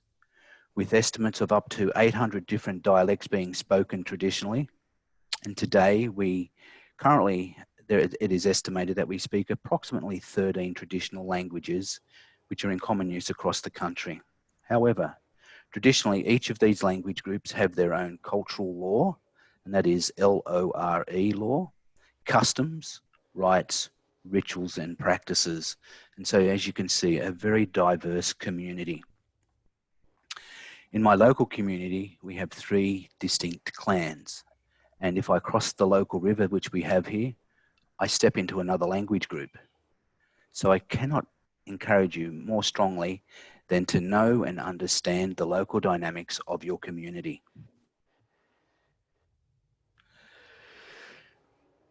with estimates of up to 800 different dialects being spoken traditionally. And today, we currently, there, it is estimated that we speak approximately 13 traditional languages, which are in common use across the country. However, traditionally, each of these language groups have their own cultural law, and that is L O R E law, customs, rights, rituals, and practices. And so, as you can see, a very diverse community. In my local community, we have three distinct clans. And if I cross the local river, which we have here, I step into another language group. So I cannot encourage you more strongly than to know and understand the local dynamics of your community.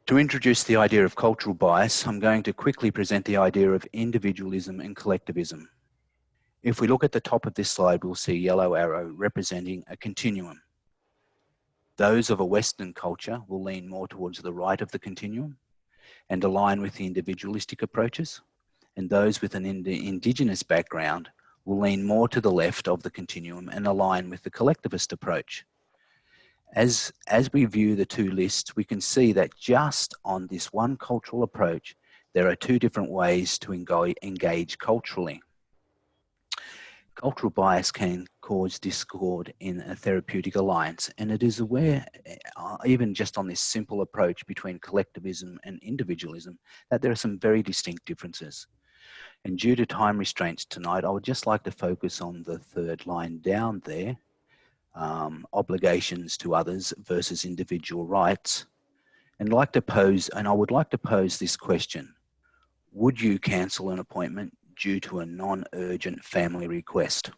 To introduce the idea of cultural bias, I'm going to quickly present the idea of individualism and collectivism. If we look at the top of this slide, we'll see yellow arrow representing a continuum. Those of a Western culture will lean more towards the right of the continuum and align with the individualistic approaches. And those with an ind- Indigenous background will lean more to the left of the continuum and align with the collectivist approach. As, as we view the two lists, we can see that just on this one cultural approach, there are two different ways to engage culturally. Cultural bias can cause discord in a therapeutic alliance, and it is aware, uh, even just on this simple approach between collectivism and individualism, that there are some very distinct differences. And due to time restraints tonight, I would just like to focus on the third line down there um, obligations to others versus individual rights. And like to pose, and I would like to pose this question Would you cancel an appointment due to a non-urgent family request.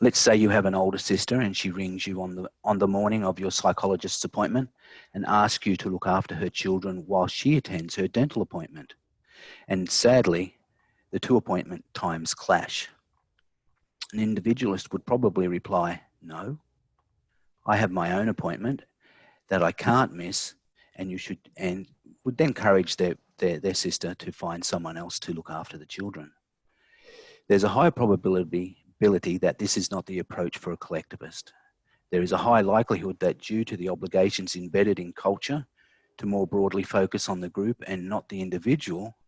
Let's say you have an older sister and she rings you on the on the morning of your psychologist's appointment and asks you to look after her children while she attends her dental appointment. And sadly, the two appointment times clash. An individualist would probably reply, "No. I have my own appointment that I can't miss and you should and would then encourage their their, their sister to find someone else to look after the children. There's a high probability ability that this is not the approach for a collectivist. There is a high likelihood that due to the obligations embedded in culture to more broadly focus on the group and not the individual,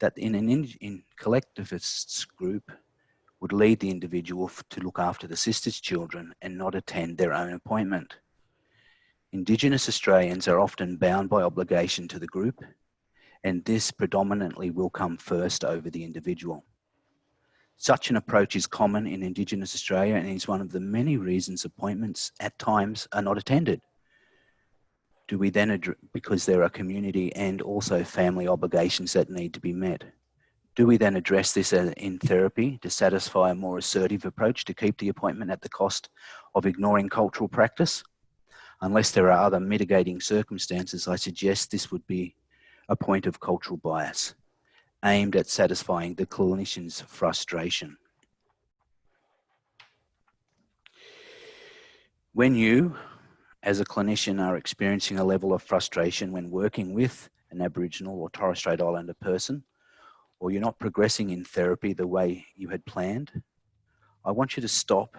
that in an in, in collectivists group would lead the individual to look after the sister's children and not attend their own appointment. Indigenous Australians are often bound by obligation to the group and this predominantly will come first over the individual. Such an approach is common in Indigenous Australia and is one of the many reasons appointments at times are not attended. Do we then, because there are community and also family obligations that need to be met, do we then address this uh, in therapy to satisfy a more assertive approach to keep the appointment at the cost of ignoring cultural practice? Unless there are other mitigating circumstances, I suggest this would be a point of cultural bias aimed at satisfying the clinician's frustration. When you, as a clinician, are experiencing a level of frustration when working with an Aboriginal or Torres Strait Islander person, or you're not progressing in therapy the way you had planned, I want you to stop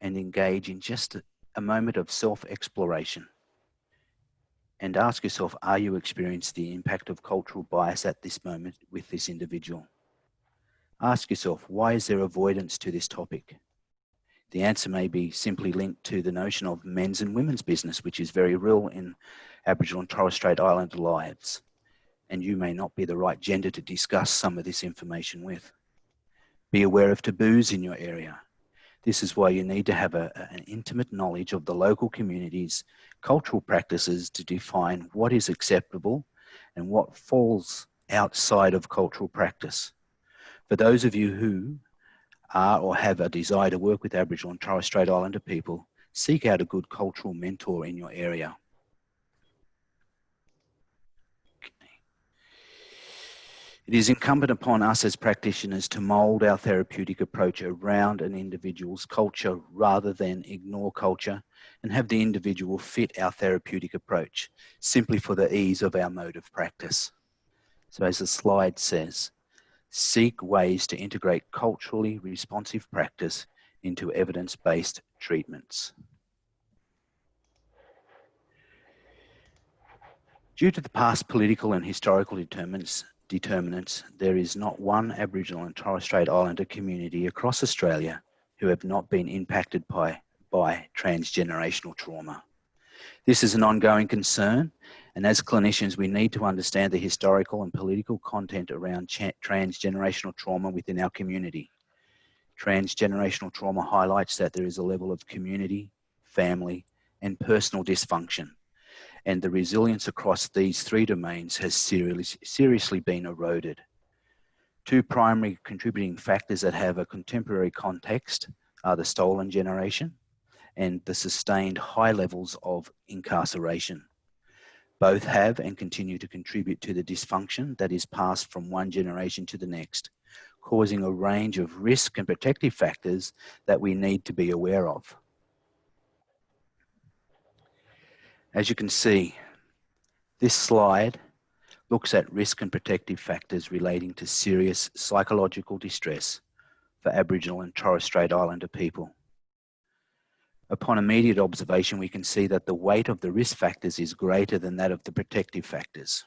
and engage in just a, moment of self-exploration and ask yourself, are you experiencing the impact of cultural bias at this moment with this individual? Ask yourself, why is there avoidance to this topic? The answer may be simply linked to the notion of men's and women's business, which is very real in Aboriginal and Torres Strait Islander lives. And you may not be the right gender to discuss some of this information with. Be aware of taboos in your area. This is why you need to have a, an intimate knowledge of the local community's cultural practices to define what is acceptable and what falls outside of cultural practice. For those of you who are or have a desire to work with Aboriginal and Torres Strait Islander people, seek out a good cultural mentor in your area. It is incumbent upon us as practitioners to mould our therapeutic approach around an individual's culture rather than ignore culture and have the individual fit our therapeutic approach simply for the ease of our mode of practice. So as the slide says, seek ways to integrate culturally responsive practice into evidence-based treatments. Due to the past political and historical determinants, determinants, there is not one Aboriginal and Torres Strait Islander community across Australia who have not been impacted by, by transgenerational trauma. This is an ongoing concern, and as clinicians, we need to understand the historical and political content around transgenerational trauma within our community. Transgenerational trauma highlights that there is a level of community, family, and personal dysfunction and the resilience across these three domains has seriously, seriously been eroded. Two primary contributing factors that have a contemporary context are the stolen generation and the sustained high levels of incarceration. Both have and continue to contribute to the dysfunction that is passed from one generation to the next, causing a range of risk and protective factors that we need to be aware of. As you can see, this slide looks at risk and protective factors relating to serious psychological distress for Aboriginal and Torres Strait Islander people. Upon immediate observation, we can see that the weight of the risk factors is greater than that of the protective factors.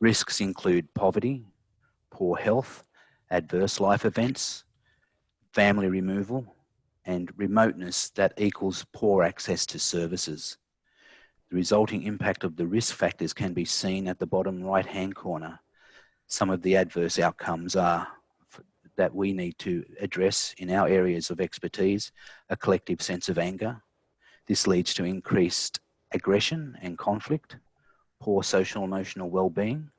Risks include poverty, poor health, adverse life events, family removal, and remoteness that equals poor access to services. The resulting impact of the risk factors can be seen at the bottom right hand corner. Some of the adverse outcomes are that we need to address in our areas of expertise, a collective sense of anger. This leads to increased aggression and conflict, poor social emotional well-being,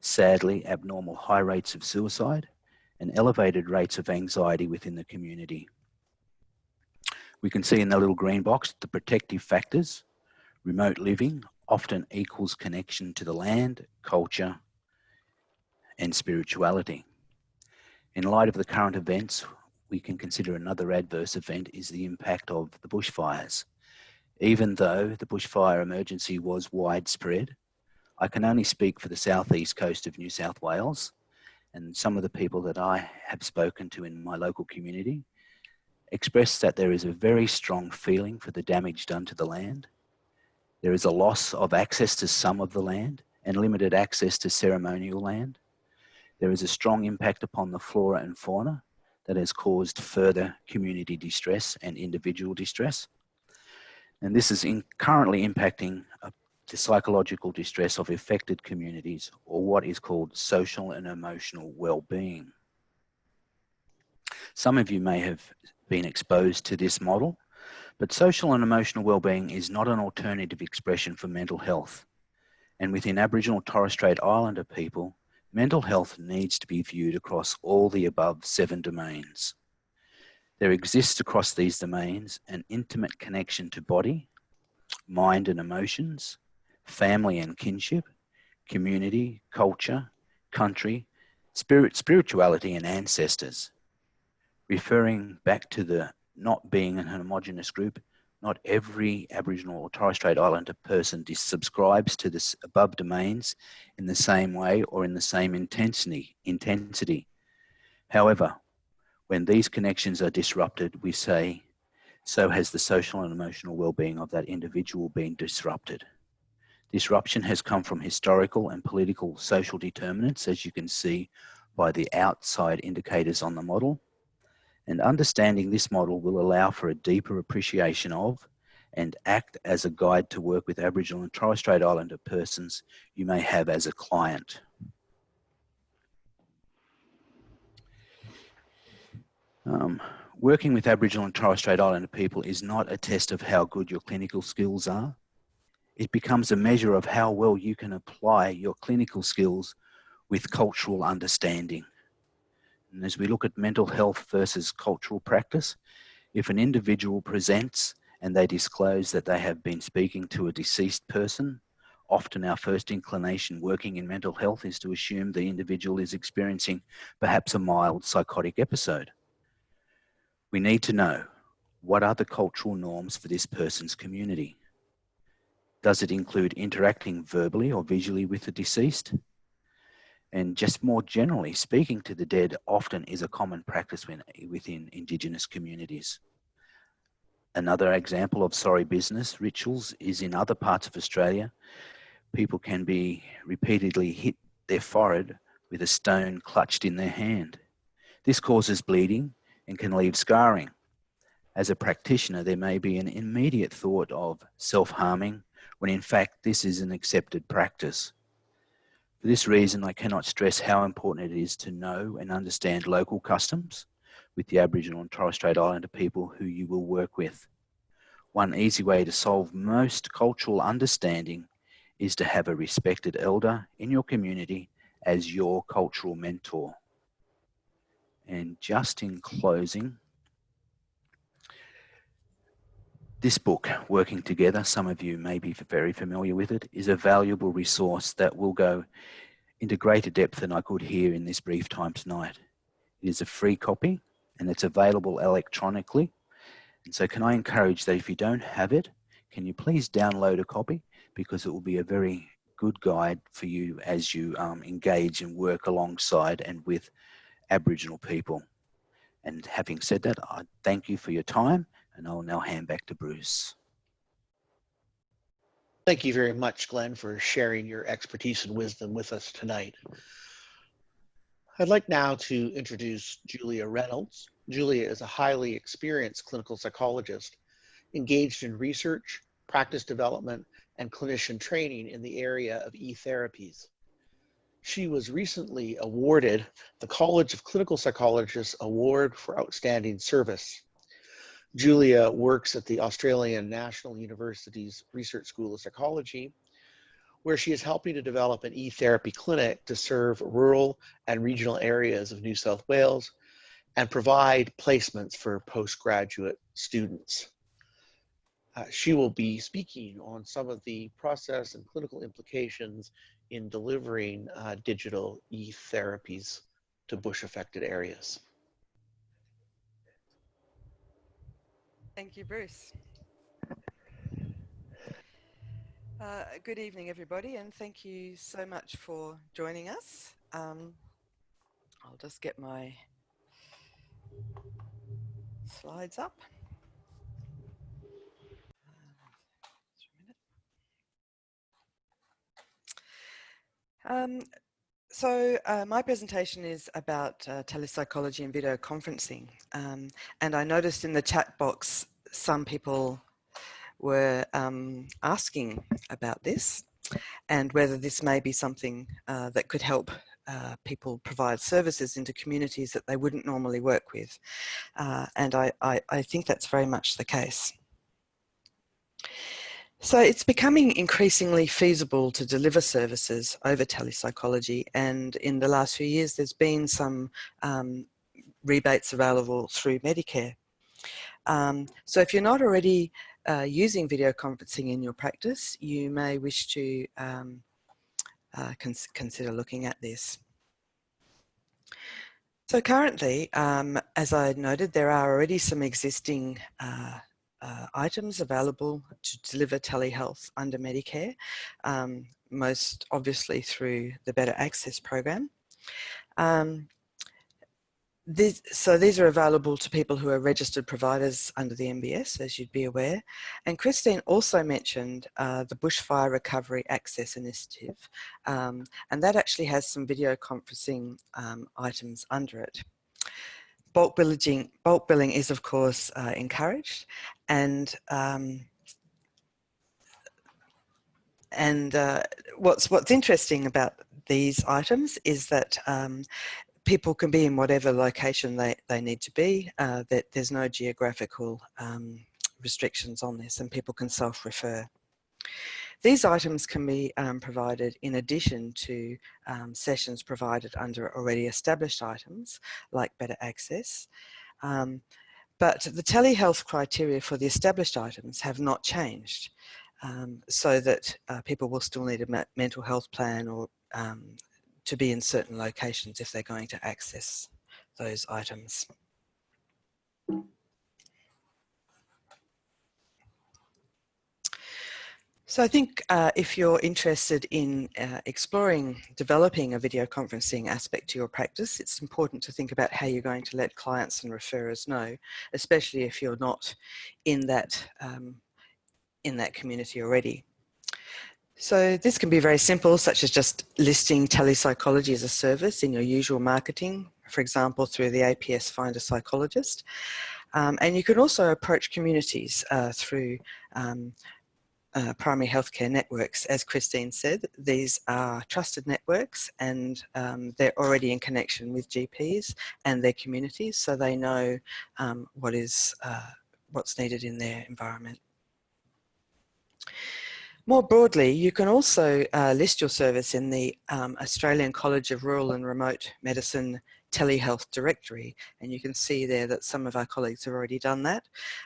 sadly abnormal high rates of suicide, and elevated rates of anxiety within the community. We can see in the little green box the protective factors Remote living often equals connection to the land, culture, and spirituality. In light of the current events, we can consider another adverse event is the impact of the bushfires. Even though the bushfire emergency was widespread, I can only speak for the southeast coast of New South Wales and some of the people that I have spoken to in my local community express that there is a very strong feeling for the damage done to the land there is a loss of access to some of the land and limited access to ceremonial land. There is a strong impact upon the flora and fauna that has caused further community distress and individual distress. And this is currently impacting the psychological distress of affected communities or what is called social and emotional well-being. Some of you may have been exposed to this model but social and emotional well-being is not an alternative expression for mental health. And within Aboriginal Torres Strait Islander people, mental health needs to be viewed across all the above seven domains. There exists across these domains an intimate connection to body, mind and emotions, family and kinship, community, culture, country, spirit, spirituality and ancestors. Referring back to the not being an homogenous group, Not every Aboriginal or Torres Strait Islander person subscribes to the above domains in the same way or in the same intensity. intensity. However, when these connections are disrupted, we say, so has the social and emotional well-being of that individual been disrupted. Disruption has come from historical and political social determinants, as you can see by the outside indicators on the model. And understanding this model will allow for a deeper appreciation of and act as a guide to work with Aboriginal and Torres Strait Islander persons you may have as a client. Um, working with Aboriginal and Torres Strait Islander people is not a test of how good your clinical skills are. It becomes a measure of how well you can apply your clinical skills with cultural understanding. And as we look at mental health versus cultural practice, if an individual presents and they disclose that they have been speaking to a deceased person, often our first inclination working in mental health is to assume the individual is experiencing perhaps a mild psychotic episode. We need to know what are the cultural norms for this person's community? Does it include interacting verbally or visually with the deceased? And just more generally, speaking to the dead often is a common practice within Indigenous communities. Another example of sorry business rituals is in other parts of Australia. People can be repeatedly hit their forehead with a stone clutched in their hand. This causes bleeding and can leave scarring. As a practitioner, there may be an immediate thought of self-harming when in fact this is an accepted practice. For this reason, I cannot stress how important it is to know and understand local customs with the Aboriginal and Torres Strait Islander people who you will work with. One easy way to solve most cultural understanding is to have a respected elder in your community as your cultural mentor. And just in closing, this book, Working Together, some of you may be very familiar with it, is a valuable resource that will go into greater depth than I could here in this brief time tonight. It is a free copy and it's available electronically. And so can I encourage that if you don't have it, can you please download a copy because it will be a very good guide for you as you um, engage and work alongside and with Aboriginal people. And having said that, I thank you for your time and I'll now hand back to Bruce. Thank you very much, Glenn, for sharing your expertise and wisdom with us tonight. I'd like now to introduce Julia Reynolds. Julia is a highly experienced clinical psychologist engaged in research, practice development, and clinician training in the area of e-therapies. She was recently awarded the College of Clinical Psychologists Award for Outstanding Service. Julia works at the Australian National University's Research School of Psychology, where she is helping to develop an e-therapy clinic to serve rural and regional areas of New South Wales and provide placements for postgraduate students. Uh, she will be speaking on some of the process and clinical implications in delivering uh, digital e-therapies to bush affected areas. Thank you, Bruce. Uh, good evening, everybody, and thank you so much for joining us. Um, I'll just get my slides up. Um, so uh, my presentation is about uh, telepsychology and video conferencing. Um, and I noticed in the chat box, some people were um, asking about this and whether this may be something uh, that could help uh, people provide services into communities that they wouldn't normally work with. Uh, and I, I, I think that's very much the case. So it's becoming increasingly feasible to deliver services over telepsychology and in the last few years there's been some um, rebates available through Medicare. Um, so if you're not already uh, using video conferencing in your practice, you may wish to um, uh, cons consider looking at this. So currently, um, as I noted, there are already some existing uh, uh, items available to deliver telehealth under Medicare, um, most obviously through the Better Access program. Um, these, so these are available to people who are registered providers under the MBS, as you'd be aware. And Christine also mentioned uh, the Bushfire Recovery Access Initiative, um, and that actually has some video conferencing um, items under it. Bulk billing, bulk billing is of course uh, encouraged, and um, and uh, what's what's interesting about these items is that um, people can be in whatever location they, they need to be, uh, that there's no geographical um, restrictions on this and people can self-refer. These items can be um, provided in addition to um, sessions provided under already established items like Better Access. Um, but the telehealth criteria for the established items have not changed um, so that uh, people will still need a mental health plan or um, to be in certain locations if they're going to access those items. So I think uh, if you're interested in uh, exploring developing a video conferencing aspect to your practice, it's important to think about how you're going to let clients and referrers know, especially if you're not in that, um, in that community already. So this can be very simple, such as just listing telepsychology as a service in your usual marketing, for example, through the APS Find a Psychologist. Um, and you can also approach communities uh, through um, uh, primary healthcare networks. As Christine said, these are trusted networks and um, they're already in connection with GPs and their communities, so they know um, what is uh, what's needed in their environment. More broadly, you can also uh, list your service in the um, Australian College of Rural and Remote Medicine telehealth directory and you can see there that some of our colleagues have already done that.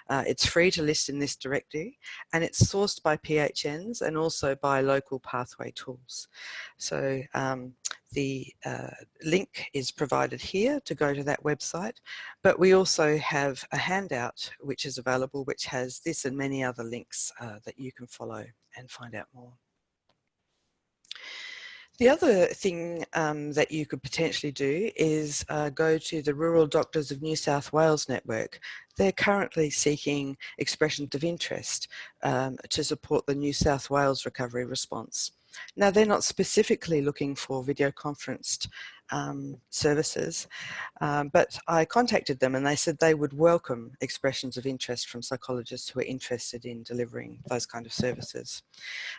Uh, it's free to list in this directory and it's sourced by PHNs and also by local pathway tools. So um, the uh, link is provided here to go to that website but we also have a handout which is available which has this and many other links uh, that you can follow and find out more. The other thing um, that you could potentially do is uh, go to the Rural Doctors of New South Wales network. They're currently seeking expressions of interest um, to support the New South Wales recovery response. Now they're not specifically looking for video conferenced um, services, um, but I contacted them and they said they would welcome expressions of interest from psychologists who are interested in delivering those kind of services.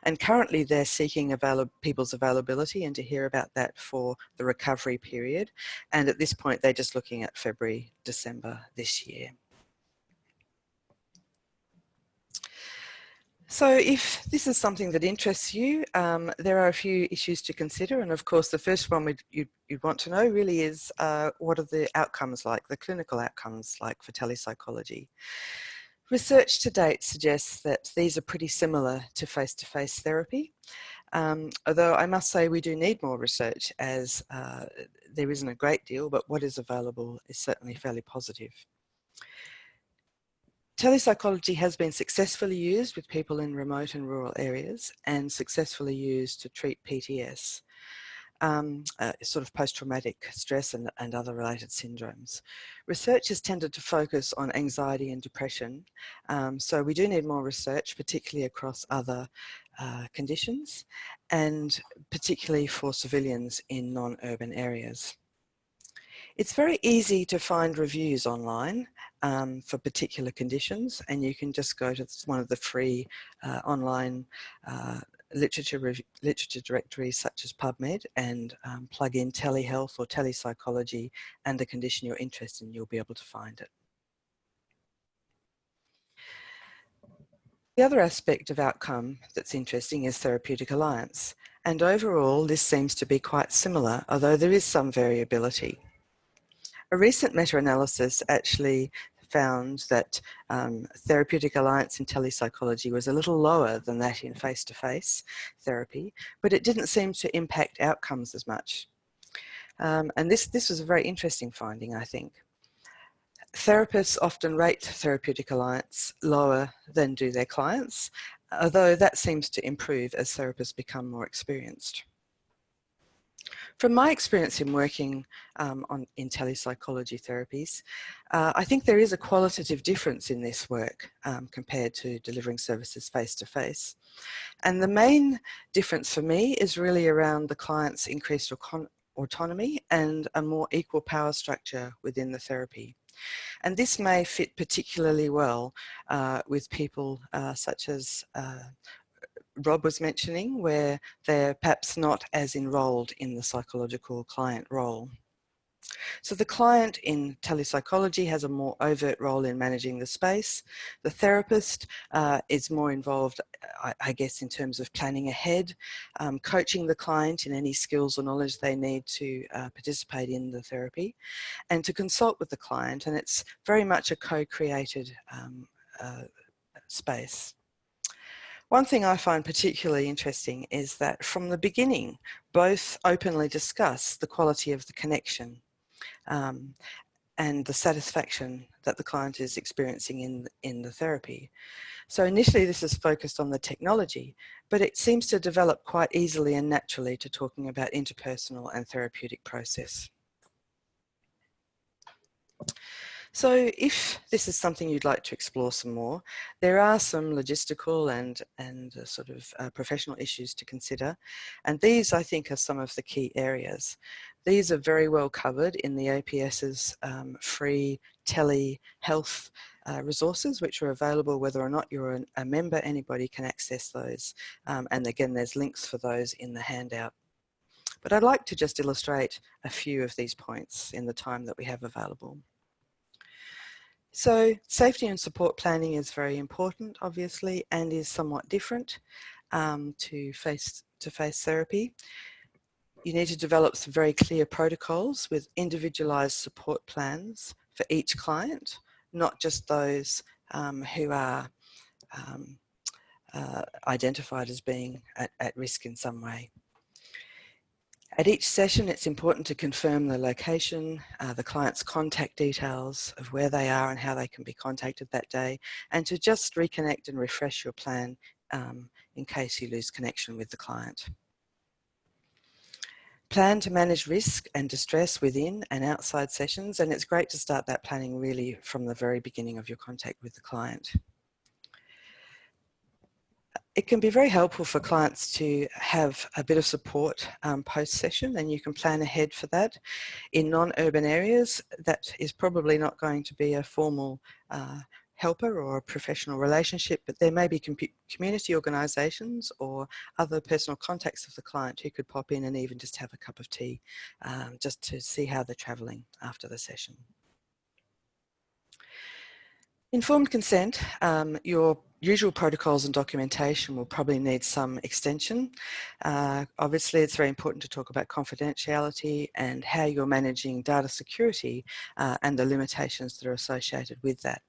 And currently they're seeking avail people's availability and to hear about that for the recovery period. And at this point, they're just looking at February, December this year. So if this is something that interests you, um, there are a few issues to consider. And of course, the first one you'd, you'd want to know really is uh, what are the outcomes like, the clinical outcomes like for telepsychology. Research to date suggests that these are pretty similar to face-to-face -face therapy. Um, although I must say we do need more research as uh, there isn't a great deal, but what is available is certainly fairly positive. Telepsychology has been successfully used with people in remote and rural areas and successfully used to treat PTS, um, uh, sort of post-traumatic stress and, and other related syndromes. Research has tended to focus on anxiety and depression, um, so we do need more research, particularly across other uh, conditions and particularly for civilians in non-urban areas. It's very easy to find reviews online um, for particular conditions and you can just go to one of the free uh, online uh, literature, literature directories such as PubMed and um, plug in telehealth or telepsychology and the condition you're interested in, you'll be able to find it. The other aspect of outcome that's interesting is therapeutic alliance. And overall, this seems to be quite similar, although there is some variability. A recent meta-analysis actually found that um, therapeutic alliance in telepsychology was a little lower than that in face-to-face -face therapy, but it didn't seem to impact outcomes as much. Um, and this, this was a very interesting finding, I think. therapists often rate therapeutic alliance lower than do their clients, although that seems to improve as therapists become more experienced. From my experience in working um, on in telepsychology therapies, uh, I think there is a qualitative difference in this work um, compared to delivering services face to face. And the main difference for me is really around the client's increased autonomy and a more equal power structure within the therapy. And this may fit particularly well uh, with people uh, such as uh, Rob was mentioning, where they're perhaps not as enrolled in the psychological client role. So the client in telepsychology has a more overt role in managing the space. The therapist uh, is more involved, I, I, guess, in terms of planning ahead, um, coaching the client in any skills or knowledge they need to uh, participate in the therapy, and to consult with the client. And it's very much a co-created um, uh, space. One thing I find particularly interesting is that from the beginning, both openly discuss the quality of the connection um, and the satisfaction that the client is experiencing in, in the therapy. So initially this is focused on the technology, but it seems to develop quite easily and naturally to talking about interpersonal and therapeutic process. So if this is something you'd like to explore some more, there are some logistical and, and uh, sort of uh, professional issues to consider. And these, I think, are some of the key areas. These are very well covered in the APS's um, free telehealth uh, resources, which are available whether or not you're an, a member, anybody can access those. Um, and again, there's links for those in the handout. But I'd like to just illustrate a few of these points in the time that we have available. So safety and support planning is very important, obviously, and is somewhat different um, to face-to-face -face therapy. You need to develop some very clear protocols with individualized support plans for each client, not just those um, who are um, uh, identified as being at, at risk in some way. At each session, it's important to confirm the location, uh, the client's contact details of where they are and how they can be contacted that day, and to just reconnect and refresh your plan um, in case you lose connection with the client. Plan to manage risk and distress within and outside sessions, and it's great to start that planning really from the very beginning of your contact with the client it can be very helpful for clients to have a bit of support um, post-session and you can plan ahead for that. In non-urban areas, that is probably not going to be a formal uh, helper or a professional relationship, but there may be community organisations or other personal contacts of the client who could pop in and even just have a cup of tea um, just to see how they're travelling after the session. Informed consent, um, your usual protocols and documentation will probably need some extension. Uh, obviously, it's very important to talk about confidentiality and how you're managing data security uh, and the limitations that are associated with that.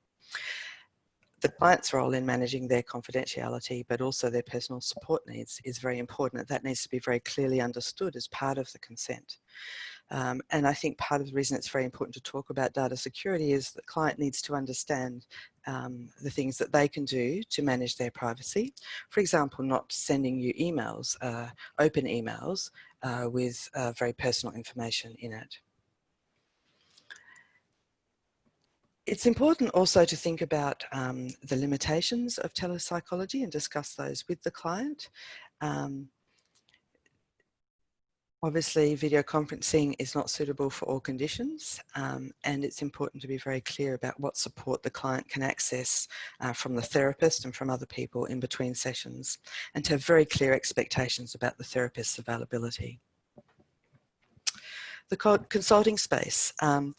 The client's role in managing their confidentiality, but also their personal support needs is very important. That needs to be very clearly understood as part of the consent. Um, and I think part of the reason it's very important to talk about data security is the client needs to understand um, the things that they can do to manage their privacy. For example, not sending you emails, uh, open emails uh, with uh, very personal information in it. It's important also to think about um, the limitations of telepsychology and discuss those with the client. Um, Obviously, video conferencing is not suitable for all conditions, um, and it's important to be very clear about what support the client can access uh, from the therapist and from other people in between sessions, and to have very clear expectations about the therapist's availability. The consulting space. Um,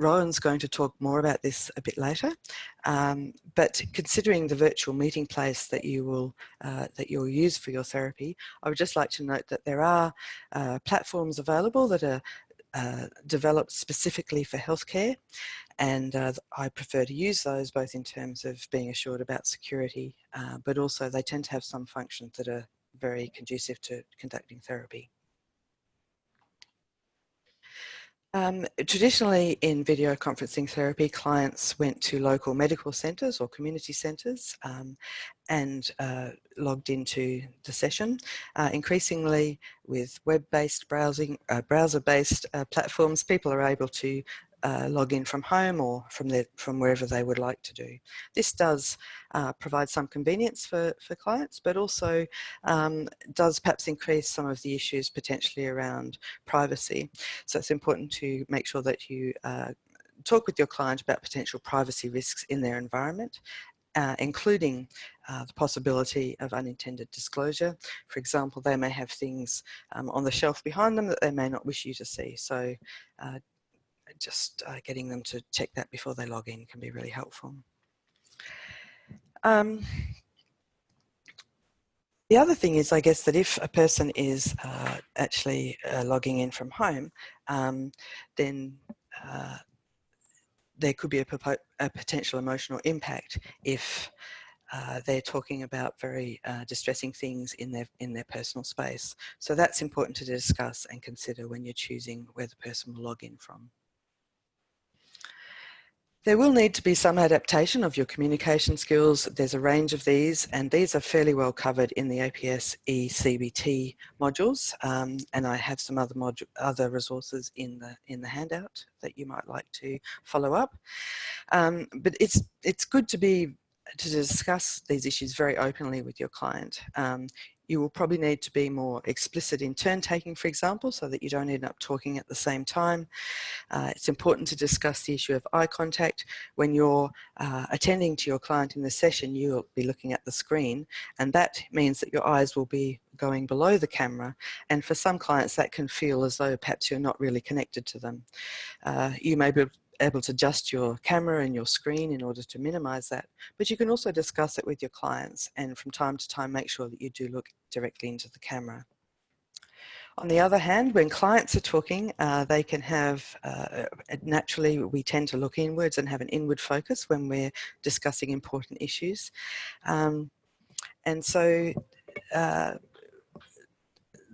Rohan's going to talk more about this a bit later, um, but considering the virtual meeting place that you will uh, that you'll use for your therapy, I would just like to note that there are uh, platforms available that are uh, developed specifically for healthcare and uh, I prefer to use those both in terms of being assured about security uh, but also they tend to have some functions that are very conducive to conducting therapy. Um, traditionally in video conferencing therapy, clients went to local medical centres or community centres um, and uh, logged into the session. Uh, increasingly with web-based browsing, uh, browser-based uh, platforms, people are able to uh, log in from home or from their, from wherever they would like to do. This does uh, provide some convenience for, for clients, but also um, does perhaps increase some of the issues potentially around privacy. So it's important to make sure that you uh, talk with your client about potential privacy risks in their environment uh, including uh, the possibility of unintended disclosure. For example, they may have things um, on the shelf behind them that they may not wish you to see. So uh, just uh, getting them to check that before they log in can be really helpful. Um, the other thing is, I guess, that if a person is uh, actually uh, logging in from home, um, then uh, there could be a, a, potential emotional impact if uh, they're talking about very uh, distressing things in their in their personal space. So that's important to discuss and consider when you're choosing where the person will log in from. There will need to be some adaptation of your communication skills. There's a range of these and these are fairly well covered in the APS eCBT modules um, and I have some other other resources in the in the handout that you might like to follow up. Um, but it's it's good to be to discuss these issues very openly with your client. Um, you will probably need to be more explicit in turn taking, for example, so that you don't end up talking at the same time. Uh, it's important to discuss the issue of eye contact. When you're uh, attending to your client in the session, you'll be looking at the screen, and that means that your eyes will be going below the camera. And for some clients, that can feel as though perhaps you're not really connected to them. Uh, you may be able to adjust your camera and your screen in order to minimize that. But you can also discuss it with your clients and from time to time make sure that you do look directly into the camera. On the other hand, when clients are talking, uh, they can have, uh, naturally we tend to look inwards and have an inward focus when we're discussing important issues. Um, and so uh,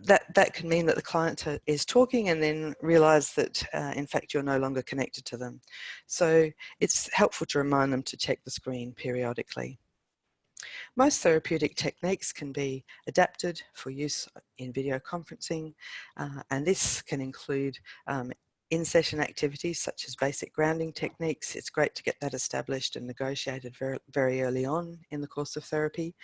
that, that can mean that the client is talking and then realize that uh, in fact you're no longer connected to them. So it's helpful to remind them to check the screen periodically. Most therapeutic techniques can be adapted for use in video conferencing uh, and this can include um, in-session activities such as basic grounding techniques. It's great to get that established and negotiated very, very early on in the course of therapy.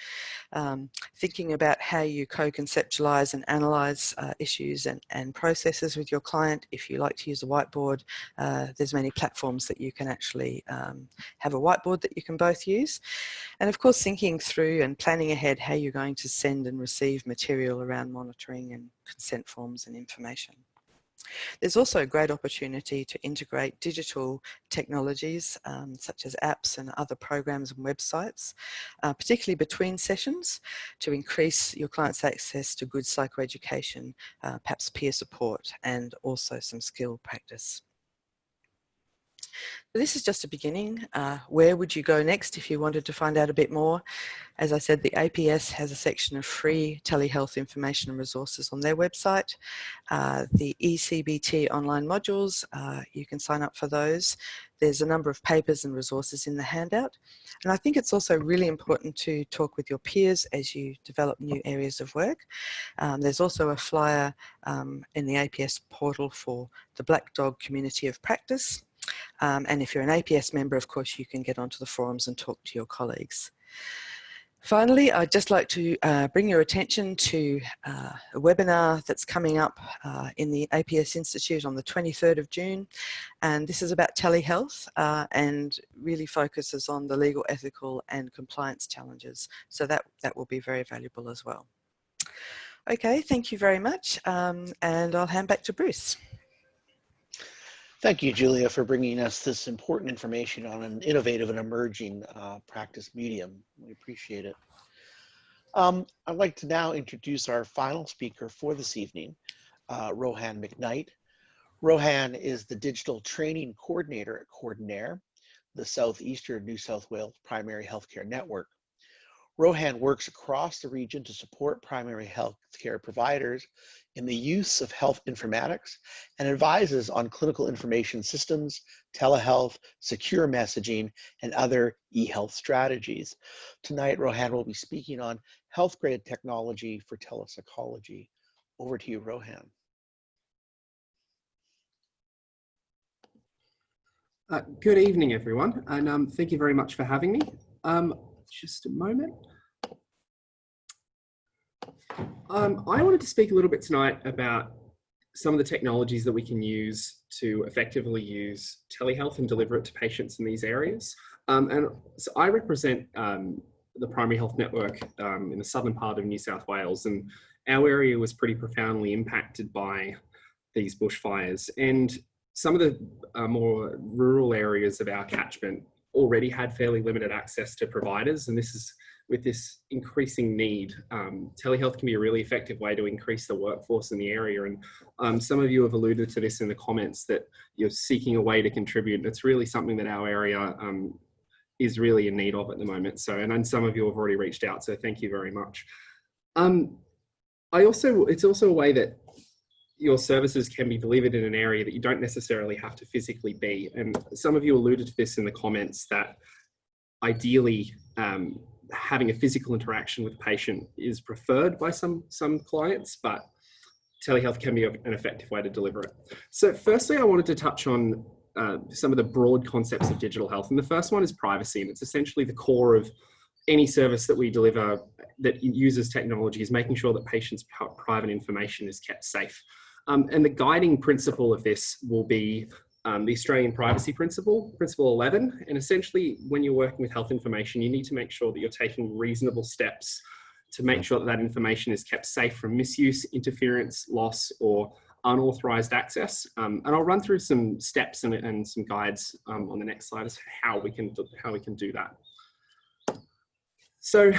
Um, thinking about how you co-conceptualize and analyze uh, issues and, and processes with your client. If you like to use a whiteboard, uh, there's many platforms that you can actually um, have a whiteboard that you can both use. And of course, thinking through and planning ahead how you're going to send and receive material around monitoring and consent forms and information. There's also a great opportunity to integrate digital technologies um, such as apps and other programs and websites, uh, particularly between sessions to increase your client's access to good psychoeducation, uh, perhaps peer support and also some skill practice. This is just a beginning. Uh, where would you go next if you wanted to find out a bit more? As I said, the APS has a section of free telehealth information and resources on their website. Uh, the eCBT online modules, uh, you can sign up for those. There's a number of papers and resources in the handout. And I think it's also really important to talk with your peers as you develop new areas of work. Um, there's also a flyer um, in the APS portal for the Black Dog Community of Practice. Um, and if you're an APS member, of course, you can get onto the forums and talk to your colleagues. Finally, I'd just like to uh, bring your attention to uh, a webinar that's coming up uh, in the APS Institute on the 23rd of June. And this is about telehealth uh, and really focuses on the legal, ethical and compliance challenges. So that, that will be very valuable as well. Okay, thank you very much. Um, and I'll hand back to Bruce. Thank you, Julia, for bringing us this important information on an innovative and emerging uh, practice medium. We appreciate it. Um, I'd like to now introduce our final speaker for this evening, uh, Rohan McKnight. Rohan is the digital training coordinator at Coordinare, the Southeastern New South Wales Primary Healthcare Network. Rohan works across the region to support primary health care providers in the use of health informatics and advises on clinical information systems, telehealth, secure messaging, and other e-health strategies. Tonight, Rohan will be speaking on health grade technology for telepsychology. Over to you, Rohan. Uh, good evening, everyone, and um, thank you very much for having me. Um, just a moment. Um, I wanted to speak a little bit tonight about some of the technologies that we can use to effectively use telehealth and deliver it to patients in these areas. Um, and so I represent um, the primary health network um, in the southern part of New South Wales, and our area was pretty profoundly impacted by these bushfires. And some of the uh, more rural areas of our catchment already had fairly limited access to providers, and this is with this increasing need. Um, telehealth can be a really effective way to increase the workforce in the area, and um, some of you have alluded to this in the comments that you're seeking a way to contribute. It's really something that our area um, is really in need of at the moment. So, and then some of you have already reached out, so thank you very much. Um, I also, it's also a way that your services can be delivered in an area that you don't necessarily have to physically be. And some of you alluded to this in the comments that ideally um, having a physical interaction with the patient is preferred by some, some clients, but telehealth can be an effective way to deliver it. So firstly, I wanted to touch on uh, some of the broad concepts of digital health. And the first one is privacy, and it's essentially the core of any service that we deliver that uses technology is making sure that patients' private information is kept safe. Um, and the guiding principle of this will be um, the Australian Privacy Principle, Principle 11. And essentially, when you're working with health information, you need to make sure that you're taking reasonable steps to make sure that that information is kept safe from misuse, interference, loss, or unauthorized access. Um, and I'll run through some steps and, and some guides um, on the next slide as to how we can, how we can do that. So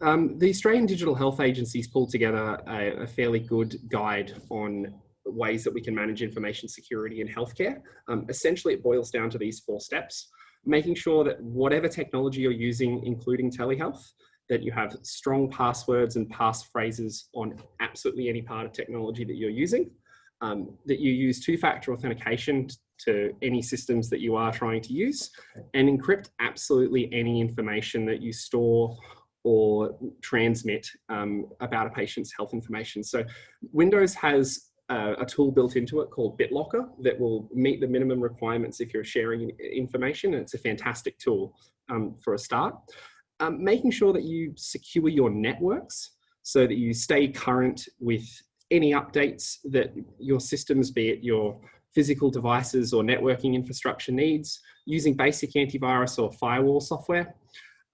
um, the Australian Digital Health Agency's pulled together a, a, fairly good guide on ways that we can manage information security in healthcare. Um, essentially, it boils down to these four steps, making sure that whatever technology you're using, including telehealth, that you have strong passwords and passphrases on absolutely any part of technology that you're using, um, that you use two-factor authentication to any systems that you are trying to use and encrypt absolutely any information that you store or transmit um, about a patient's health information. So Windows has a, a, tool built into it called BitLocker that will meet the minimum requirements if you're sharing information. And it's a fantastic tool um, for a start. Um, making sure that you secure your networks so that you stay current with any updates that your systems, be it your physical devices or networking infrastructure needs, using basic antivirus or firewall software.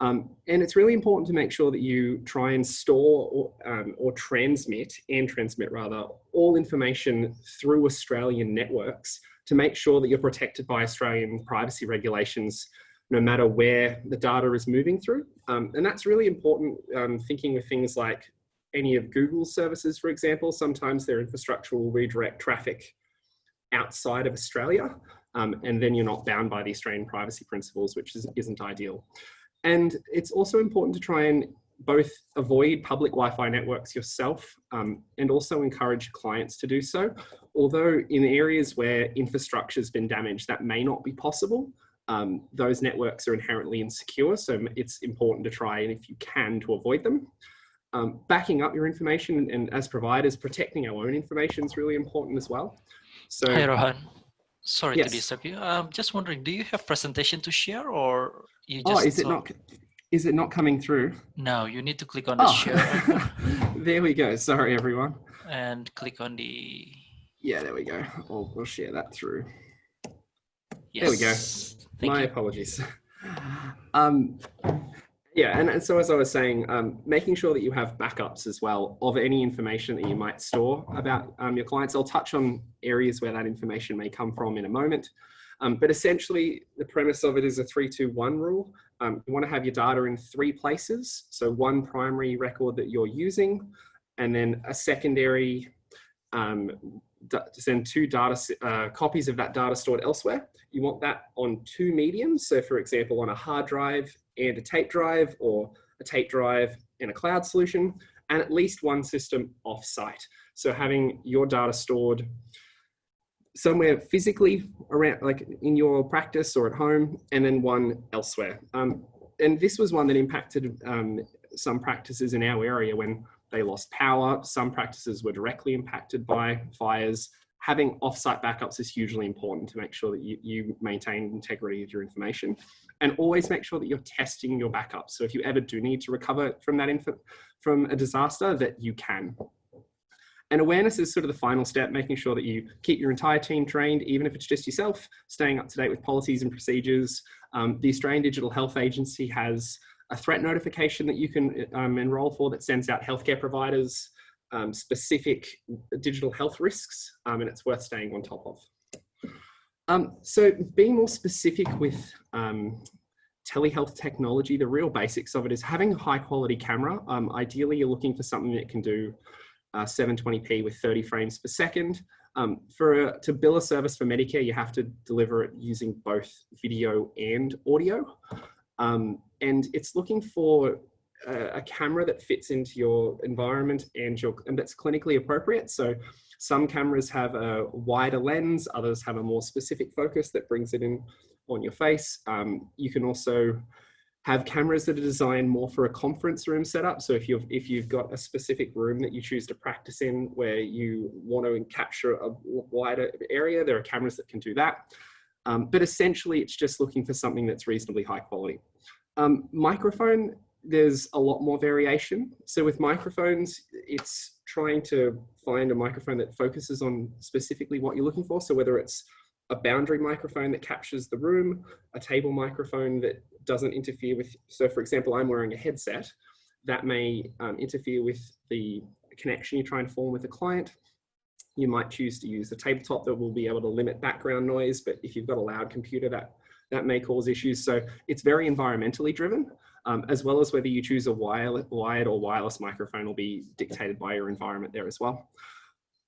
Um, and it's really important to make sure that you try and store or, um, or transmit, and transmit rather, all information through Australian networks to make sure that you're protected by Australian privacy regulations no matter where the data is moving through. Um, and that's really important um, thinking of things like any of Google's services, for example, sometimes their infrastructure will redirect traffic outside of Australia, um, and then you're not bound by the Australian privacy principles, which is, isn't ideal. And it's also important to try and both avoid public Wi-Fi networks yourself um, and also encourage clients to do so. Although in areas where infrastructure has been damaged, that may not be possible. Um, those networks are inherently insecure, so it's important to try and if you can to avoid them. Um, backing up your information and, as providers, protecting our own information is really important as well. So, Hi, Rohan. Sorry yes. to disturb you. I'm just wondering, do you have presentation to share or you oh, just? Oh, is it not? Is it not coming through? No, you need to click on the oh. share. there we go. Sorry, everyone. And click on the. Yeah, there we go. We'll, we'll share that through. Yes. There we go. Thank My you. apologies. Um, yeah, and, and, so as I was saying, um, making sure that you have backups as well of any information that you might store about um, your clients. I'll touch on areas where that information may come from in a moment. Um, but essentially, the premise of it is a 321 rule. Um, you want to have your data in three places. So one primary record that you're using, and then a secondary um, to send two data uh, copies of that data stored elsewhere. You want that on two mediums. So for example, on a hard drive and a tape drive or a tape drive, and a cloud solution, and at least one system off-site. So having your data stored somewhere physically around, like in your practice or at home, and then one elsewhere. Um, and this was one that impacted um, some practices in our area when they lost power. Some practices were directly impacted by fires. Having offsite backups is hugely important to make sure that you, you maintain integrity of your information and always make sure that you're testing your backups. So if you ever do need to recover from that from a disaster that you can. And awareness is sort of the final step, making sure that you keep your entire team trained, even if it's just yourself, staying up to date with policies and procedures. Um, the Australian Digital Health Agency has a threat notification that you can um, enroll for that sends out healthcare providers um, specific digital health risks, um, and it's worth staying on top of. Um, so being more specific with um, telehealth technology, the real basics of it is having a high quality camera. Ideally, you're looking for something that can do uh, 720p with 30 frames per second. Um, for a, to bill a service for Medicare, you have to deliver it using both video and audio. Um, and it's looking for a, a, camera that fits into your environment and, your, and that's clinically appropriate. So some cameras have a wider lens, others have a more specific focus that brings it in on your face. Um, you can also have cameras that are designed more for a conference room setup. So if you've, if you've got a specific room that you choose to practice in where you want to capture a wider area, there are cameras that can do that. Um, but essentially it's just looking for something that's reasonably high quality. Um, microphone, there's a lot more variation. So with microphones, it's trying to find a microphone that focuses on specifically what you're looking for. So whether it's a boundary microphone that captures the room, a table microphone that doesn't interfere with, so for example, I'm wearing a headset that may um, interfere with the connection you're trying to form with a client. You might choose to use a tabletop that will be able to limit background noise, but if you've got a loud computer that, that may cause issues. So it's very environmentally driven, um, as well as whether you choose a wired, or wireless microphone will be dictated by your environment there as well.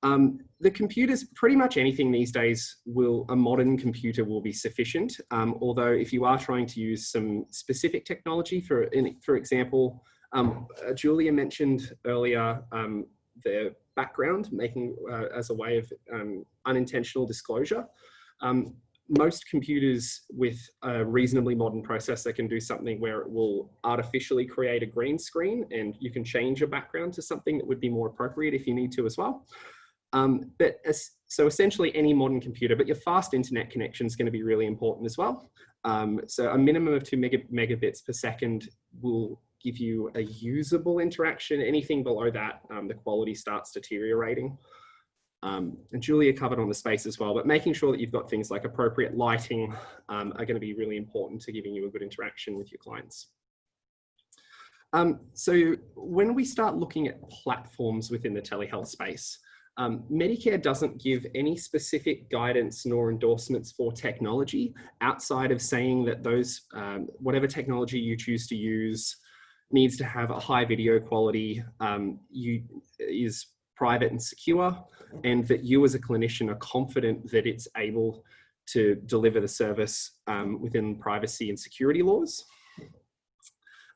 Um, the computers, pretty much anything these days will, a modern computer will be sufficient. Um, although if you are trying to use some specific technology, for, for example, um, uh, Julia mentioned earlier um, the background making uh, as a way of um, unintentional disclosure. Most computers with a reasonably modern processor can do something where it will artificially create a green screen and you can change your background to something that would be more appropriate if you need to as well. Um, but as, so essentially any modern computer, but your fast internet connection is going to be really important as well. Um, so a minimum of two mega, megabits per second will give you a usable interaction. Anything below that, um, the quality starts deteriorating. Um, and Julia covered on the space as well, but making sure that you've got things like appropriate lighting um, are going to be really important to giving you a good interaction with your clients. Um, so when we start looking at platforms within the telehealth space, um, Medicare doesn't give any specific guidance nor endorsements for technology outside of saying that those, um, whatever technology you choose to use needs to have a high video quality, um, you, is private and secure, and that you as a clinician are confident that it's able to deliver the service um, within privacy and security laws.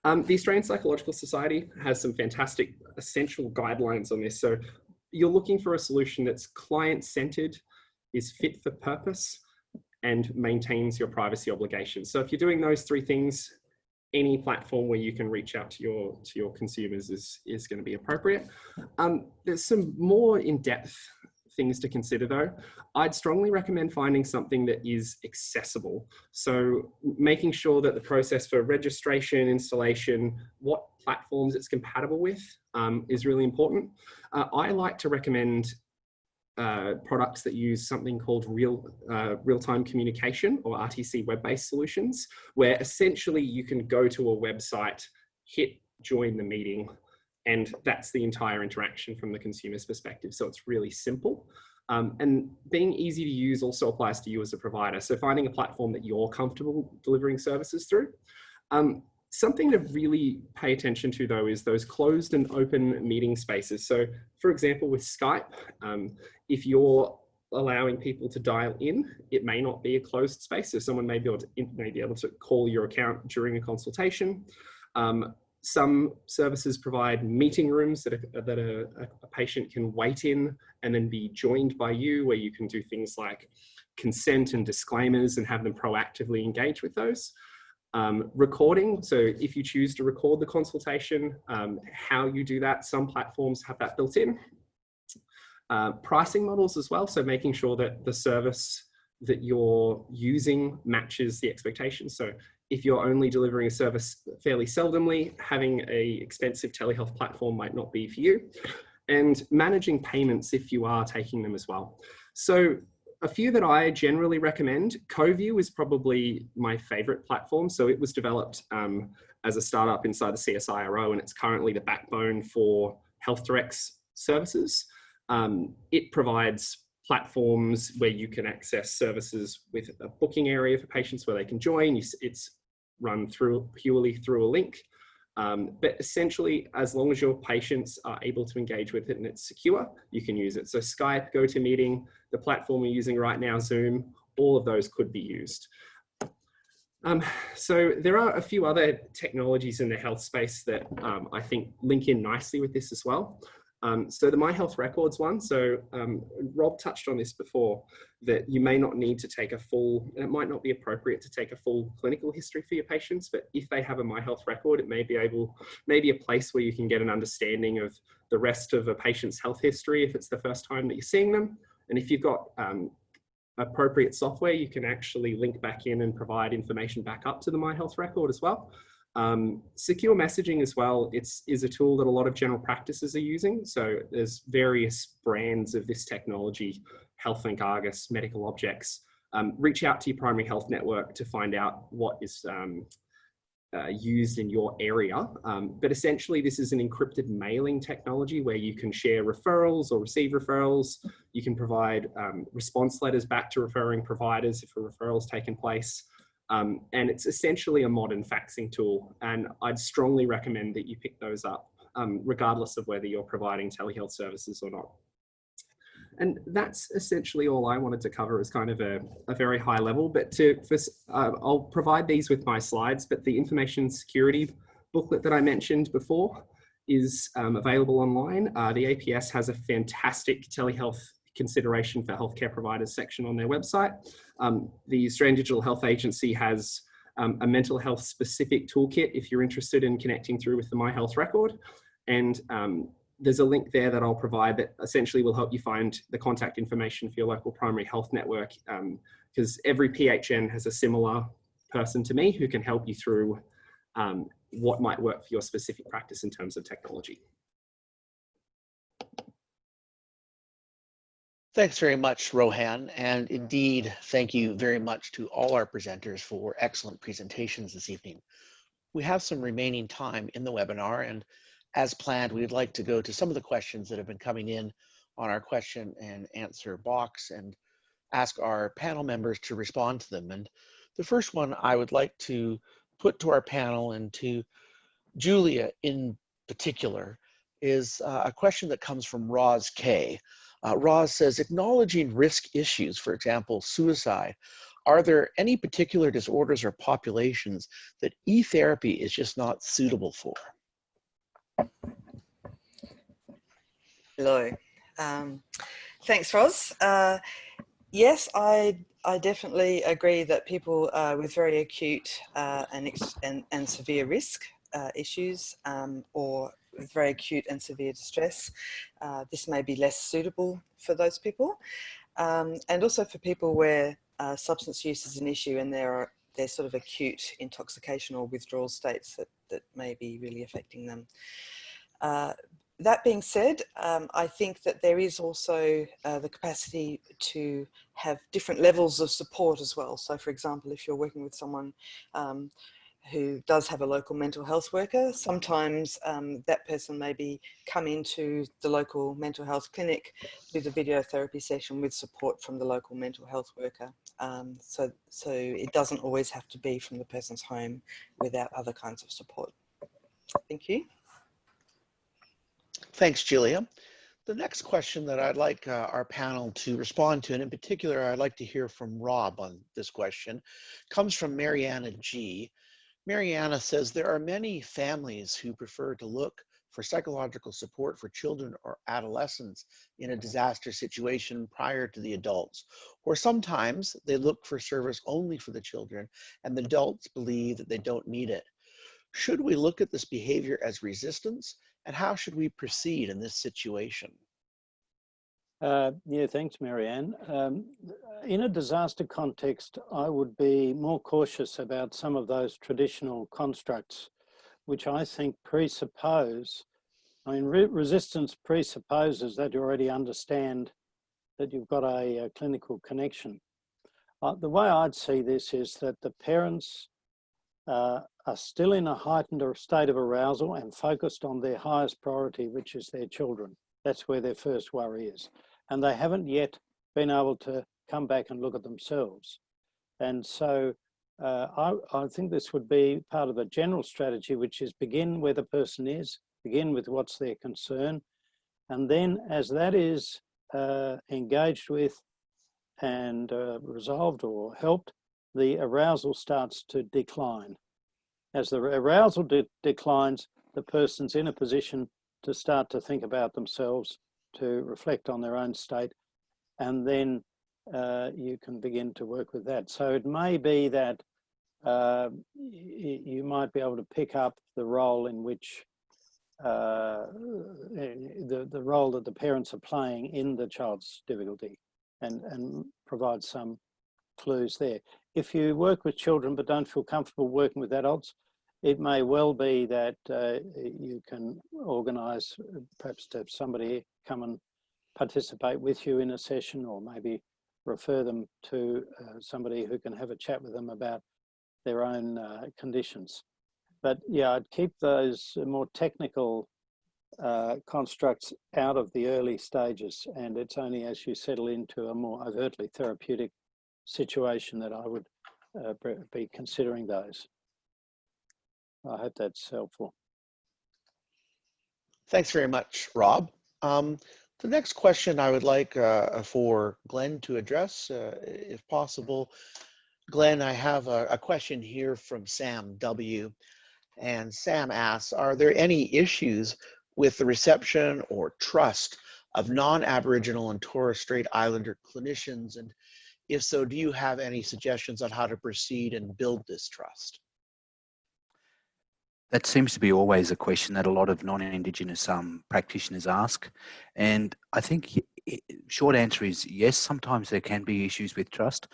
Um, the Australian Psychological Society has some fantastic essential guidelines on this. So you're looking for a solution that's client-centered, is fit for purpose, and maintains your privacy obligations. So if you're doing those three things, any platform where you can reach out to your to your consumers is is going to be appropriate. Um, there's some more in-depth things to consider though. I'd strongly recommend finding something that is accessible. So making sure that the process for registration, installation, what platforms it's compatible with um, is really important. Uh, I like to recommend uh, products that use something called real uh, real-time communication or RTC web-based solutions, where essentially you can go to a website, hit join the meeting, and that's the entire interaction from the consumer's perspective. So it's really simple. Um, and being easy to use also applies to you as a provider. So finding a platform that you're comfortable delivering services through. Um, Something to really pay attention to though is those closed and open meeting spaces. So for example, with Skype, um, if you're allowing people to dial in, it may not be a closed space. So someone may be able to, may be able to call your account during a consultation. Um, some services provide meeting rooms that, a, that a, a patient can wait in and then be joined by you where you can do things like consent and disclaimers and have them proactively engage with those. Um, recording, so if you choose to record the consultation, um, how you do that, some platforms have that built in. Uh, pricing models as well, so making sure that the service that you're using matches the expectations. So if you're only delivering a service fairly seldomly, having a expensive telehealth platform might not be for you. And managing payments if you are taking them as well. So a few that I generally recommend, Coviu is probably my favorite platform. So it was developed um, as a startup inside the CSIRO and it's currently the backbone for HealthDirect's services. Um, it provides platforms where you can access services with a booking area for patients where they can join. It's run through purely through a link. Um, but essentially, as long as your patients are able to engage with it and it's secure, you can use it. So Skype, GoToMeeting, the platform we're using right now, Zoom, all of those could be used. Um, so there are a few other technologies in the health space that um, I think link in nicely with this as well. Um, so the My Health Records one, so um, Rob touched on this before, that you may not need to take a full, and it might not be appropriate to take a full clinical history for your patients, but if they have a My Health record, it may be able, maybe a place where you can get an understanding of the rest of a patient's health history if it's the first time that you're seeing them. And if you've got um, appropriate software, you can actually link back in and provide information back up to the My Health record as well. Um, secure messaging as well, it's is a tool that a lot of general practices are using. So there's various brands of this technology, HealthLink Argus, Medical Objects. Um, reach out to your primary health network to find out what is um, uh, used in your area. Um, but essentially this is an encrypted mailing technology where you can share referrals or receive referrals. You can provide um, response letters back to referring providers if a referral has taken place. Um, and it's essentially a modern faxing tool. And I'd strongly recommend that you pick those up, um, regardless of whether you're providing telehealth services or not. And that's essentially all I wanted to cover as kind of a, a very high level, but to, for, uh, I'll provide these with my slides, but the information security booklet that I mentioned before is um, available online. Uh, the APS has a fantastic telehealth consideration for healthcare providers section on their website. Um, the Australian Digital Health Agency has um, a mental health specific toolkit if you're interested in connecting through with the My Health record. And um, there's a link there that I'll provide that essentially will help you find the contact information for your local primary health network because um, every PHN has a similar person to me who can help you through um, what might work for your specific practice in terms of technology. Thanks very much, Rohan. And indeed, thank you very much to all our presenters for excellent presentations this evening. We have some remaining time in the webinar and as planned, we'd like to go to some of the questions that have been coming in on our question and answer box and ask our panel members to respond to them. And the first one I would like to put to our panel and to Julia in particular is uh, a question that comes from Roz K. Uh, Roz says, acknowledging risk issues, for example, suicide, are there any particular disorders or populations that e-therapy is just not suitable for? Hello. Um, thanks, Roz. Uh, yes, I I definitely agree that people uh, with very acute uh, and, and, and severe risk uh, issues um, or with very acute and severe distress. Uh, this may be less suitable for those people. Um, and also for people where uh, substance use is an issue and there are there's sort of acute intoxication or withdrawal states that, that may be really affecting them. Uh, that being said, um, I think that there is also uh, the capacity to have different levels of support as well. So for example, if you're working with someone um, who does have a local mental health worker. Sometimes um, that person may be come into the local mental health clinic, do the video therapy session with support from the local mental health worker. Um, so, so it doesn't always have to be from the person's home without other kinds of support. Thank you. Thanks, Julia. The next question that I'd like uh, our panel to respond to, and in particular, I'd like to hear from Rob on this question, comes from Mariana G. Mariana says there are many families who prefer to look for psychological support for children or adolescents in a mm-hmm. disaster situation prior to the adults. Or sometimes they look for service only for the children and the mm-hmm. adults believe that they don't need it. Should we look at this behavior as resistance and how should we proceed in this situation? Uh, yeah, thanks, Marianne. Um, in a disaster context, I would be more cautious about some of those traditional constructs, which I think presuppose, I mean, re resistance presupposes that you already understand that you've got a, a clinical connection. Uh, the way I'd see this is that the parents uh, are still in a heightened state of arousal and focused on their highest priority, which is their children. That's where their first worry is. And they haven't yet been able to come back and look at themselves. And so uh, I, I think this would be part of a general strategy, which is begin where the person is, begin with what's their concern. And then as that is uh, engaged with and uh, resolved or helped, the arousal starts to decline. As the arousal de declines, the person's in a position to start to think about themselves, to reflect on their own state, and then uh, you can begin to work with that. So it may be that uh, you might be able to pick up the role in which uh, the, the role that the parents are playing in the child's difficulty and, and provide some clues there. If you work with children but don't feel comfortable working with adults, it may well be that uh, you can organise perhaps to have somebody come and participate with you in a session or maybe refer them to uh, somebody who can have a chat with them about their own uh, conditions. But yeah, I'd keep those more technical uh, constructs out of the early stages and it's only as you settle into a more overtly therapeutic situation that I would uh, be considering those. I hope that's helpful. Thanks very much, Rob. Um, the next question I would like uh, for Glenn to address, uh, if possible. Glenn, I have a, a, question here from Sam W. And Sam asks, are there any issues with the reception or trust of non-Aboriginal and Torres Strait Islander clinicians? And if so, do you have any suggestions on how to proceed and build this trust? That seems to be always a question that a lot of non-Indigenous um, practitioners ask. And I think short answer is yes, sometimes there can be issues with trust.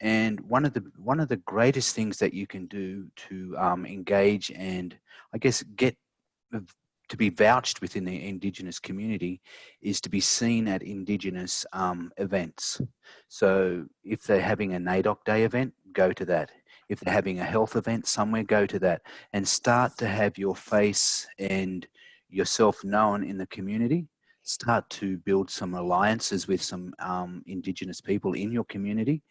And one of the one of the greatest things that you can do to um, engage and I guess get to be vouched within the Indigenous community is to be seen at Indigenous um, events. So if they're having a NAIDOC Day event, go to that. If they're having a health event somewhere, go to that and start to have your face and yourself known in the community. Start to build some alliances with some um, Indigenous people in your community.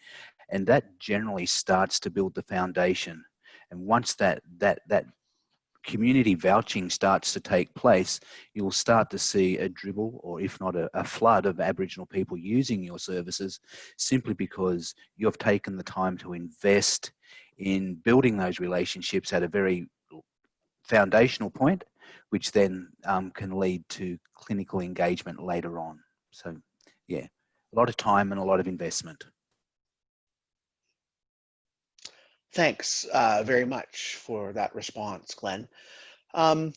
And that generally starts to build the foundation. And once that, that, that community vouching starts to take place, you'll start to see a dribble or if not a, a, flood of Aboriginal people using your services simply because you've taken the time to invest in building those relationships at a very foundational point, which then um, can lead to clinical engagement later on. So yeah, a lot of time and a lot of investment. Thanks uh, very much for that response, Glenn. Um,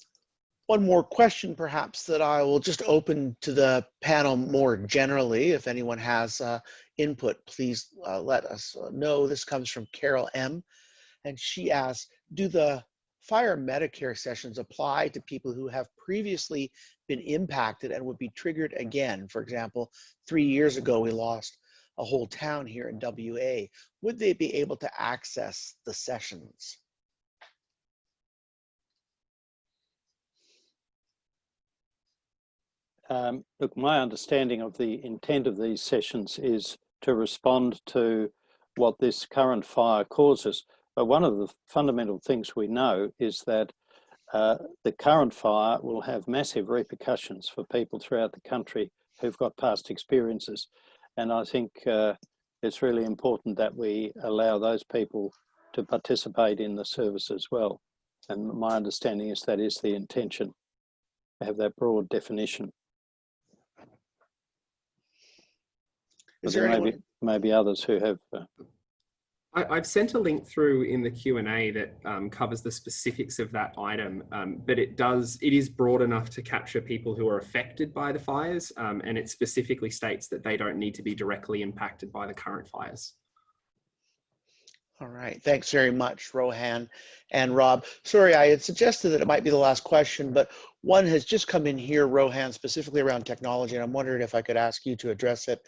one more question perhaps that I will just open to the panel more generally. If anyone has uh, input, please uh, let us know. This comes from Carol M. And she asks, do the fire Medicare sessions apply to people who have previously been impacted and would be triggered again? For example, three years ago, we lost a whole town here in WA, would they be able to access the sessions? Um, look, my understanding of the intent of these sessions is to respond to what this current fire causes. But one of the fundamental things we know is that uh, the current fire will have massive repercussions for people throughout the country who've got past experiences. And I think uh, it's really important that we allow those people to participate in the service as well. And my understanding is that is the intention, have that broad definition. But Is there there may anyone, be, maybe others who have, uh, I, I've sent a link through in the Q and A that um, covers the specifics of that item, um, but it does it is broad enough to capture people who are affected by the fires, um, and it specifically states that they don't need to be directly impacted by the current fires. all right, thanks very much, Rohan and Rob. Sorry, I had suggested that it might be the last question, but one has just come in here, Rohan, specifically around technology, and I'm wondering if I could ask you to address it.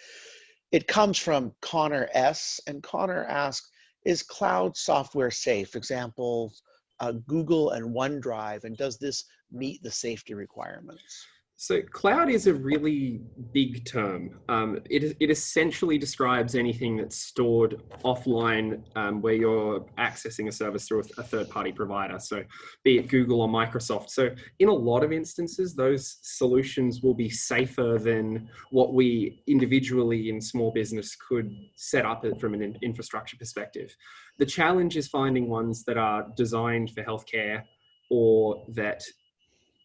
It comes from Connor S, and Connor asks, is cloud software safe? Examples, uh, Google and OneDrive, and does this meet the safety requirements? So cloud is a really big term. Um, it, it essentially describes anything that's stored offline um, where you're accessing a service through a, a third-party provider. So be it Google or Microsoft. So in a lot of instances, those solutions will be safer than what we individually in small business could set up from an in- infrastructure perspective. The challenge is finding ones that are designed for healthcare or that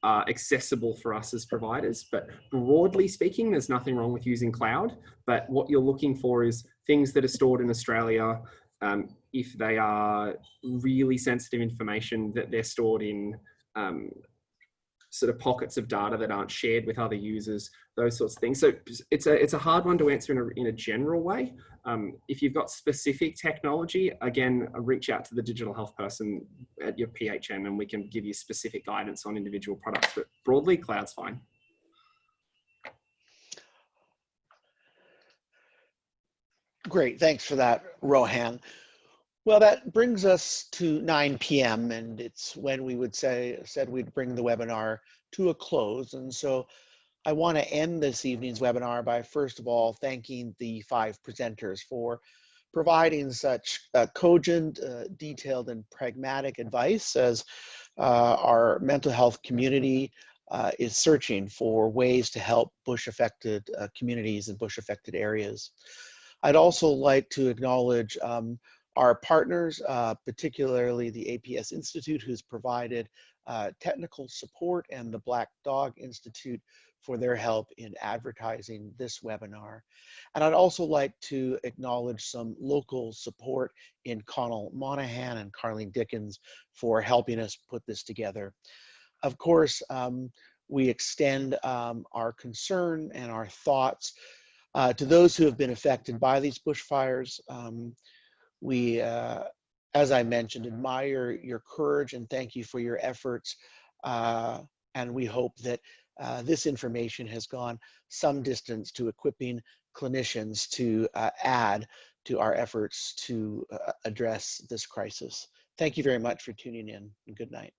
are accessible for us as providers. But broadly speaking, there's nothing wrong with using cloud. But what you're looking for is things that are stored in Australia. Um, if they are really sensitive information, that they're stored in um, sort of pockets of data that aren't shared with other users, those sorts of things. So it's a it's a hard one to answer in a, in a general way. Um, if you've got specific technology, again, reach out to the digital health person at your PHN and we can give you specific guidance on individual products. But broadly, cloud's fine. Great, thanks for that, Rohan. Well, that brings us to 9 p.m. and it's when we would say said we'd bring the webinar to a close. And so I want to end this evening's webinar by first of all thanking the five presenters for providing such uh, cogent, uh, detailed, and pragmatic advice as uh, our mental health community uh, is searching for ways to help bush affected uh, communities and bush affected areas. I'd also like to acknowledge um, our partners, uh, particularly the APS Institute, who's provided uh, technical support, and the Black Dog Institute for their help in advertising this webinar. And I'd also like to acknowledge some local support in Connell Monahan and Carlene Dickens for helping us put this together. Of course, um, we extend um, our concern and our thoughts uh, to those who have been affected by these bushfires. Um, we, uh, as I mentioned, admire your courage and thank you for your efforts. Uh, and we hope that uh, this information has gone some distance to equipping clinicians to uh, add to our efforts to uh, address this crisis. Thank you very much for tuning in good night.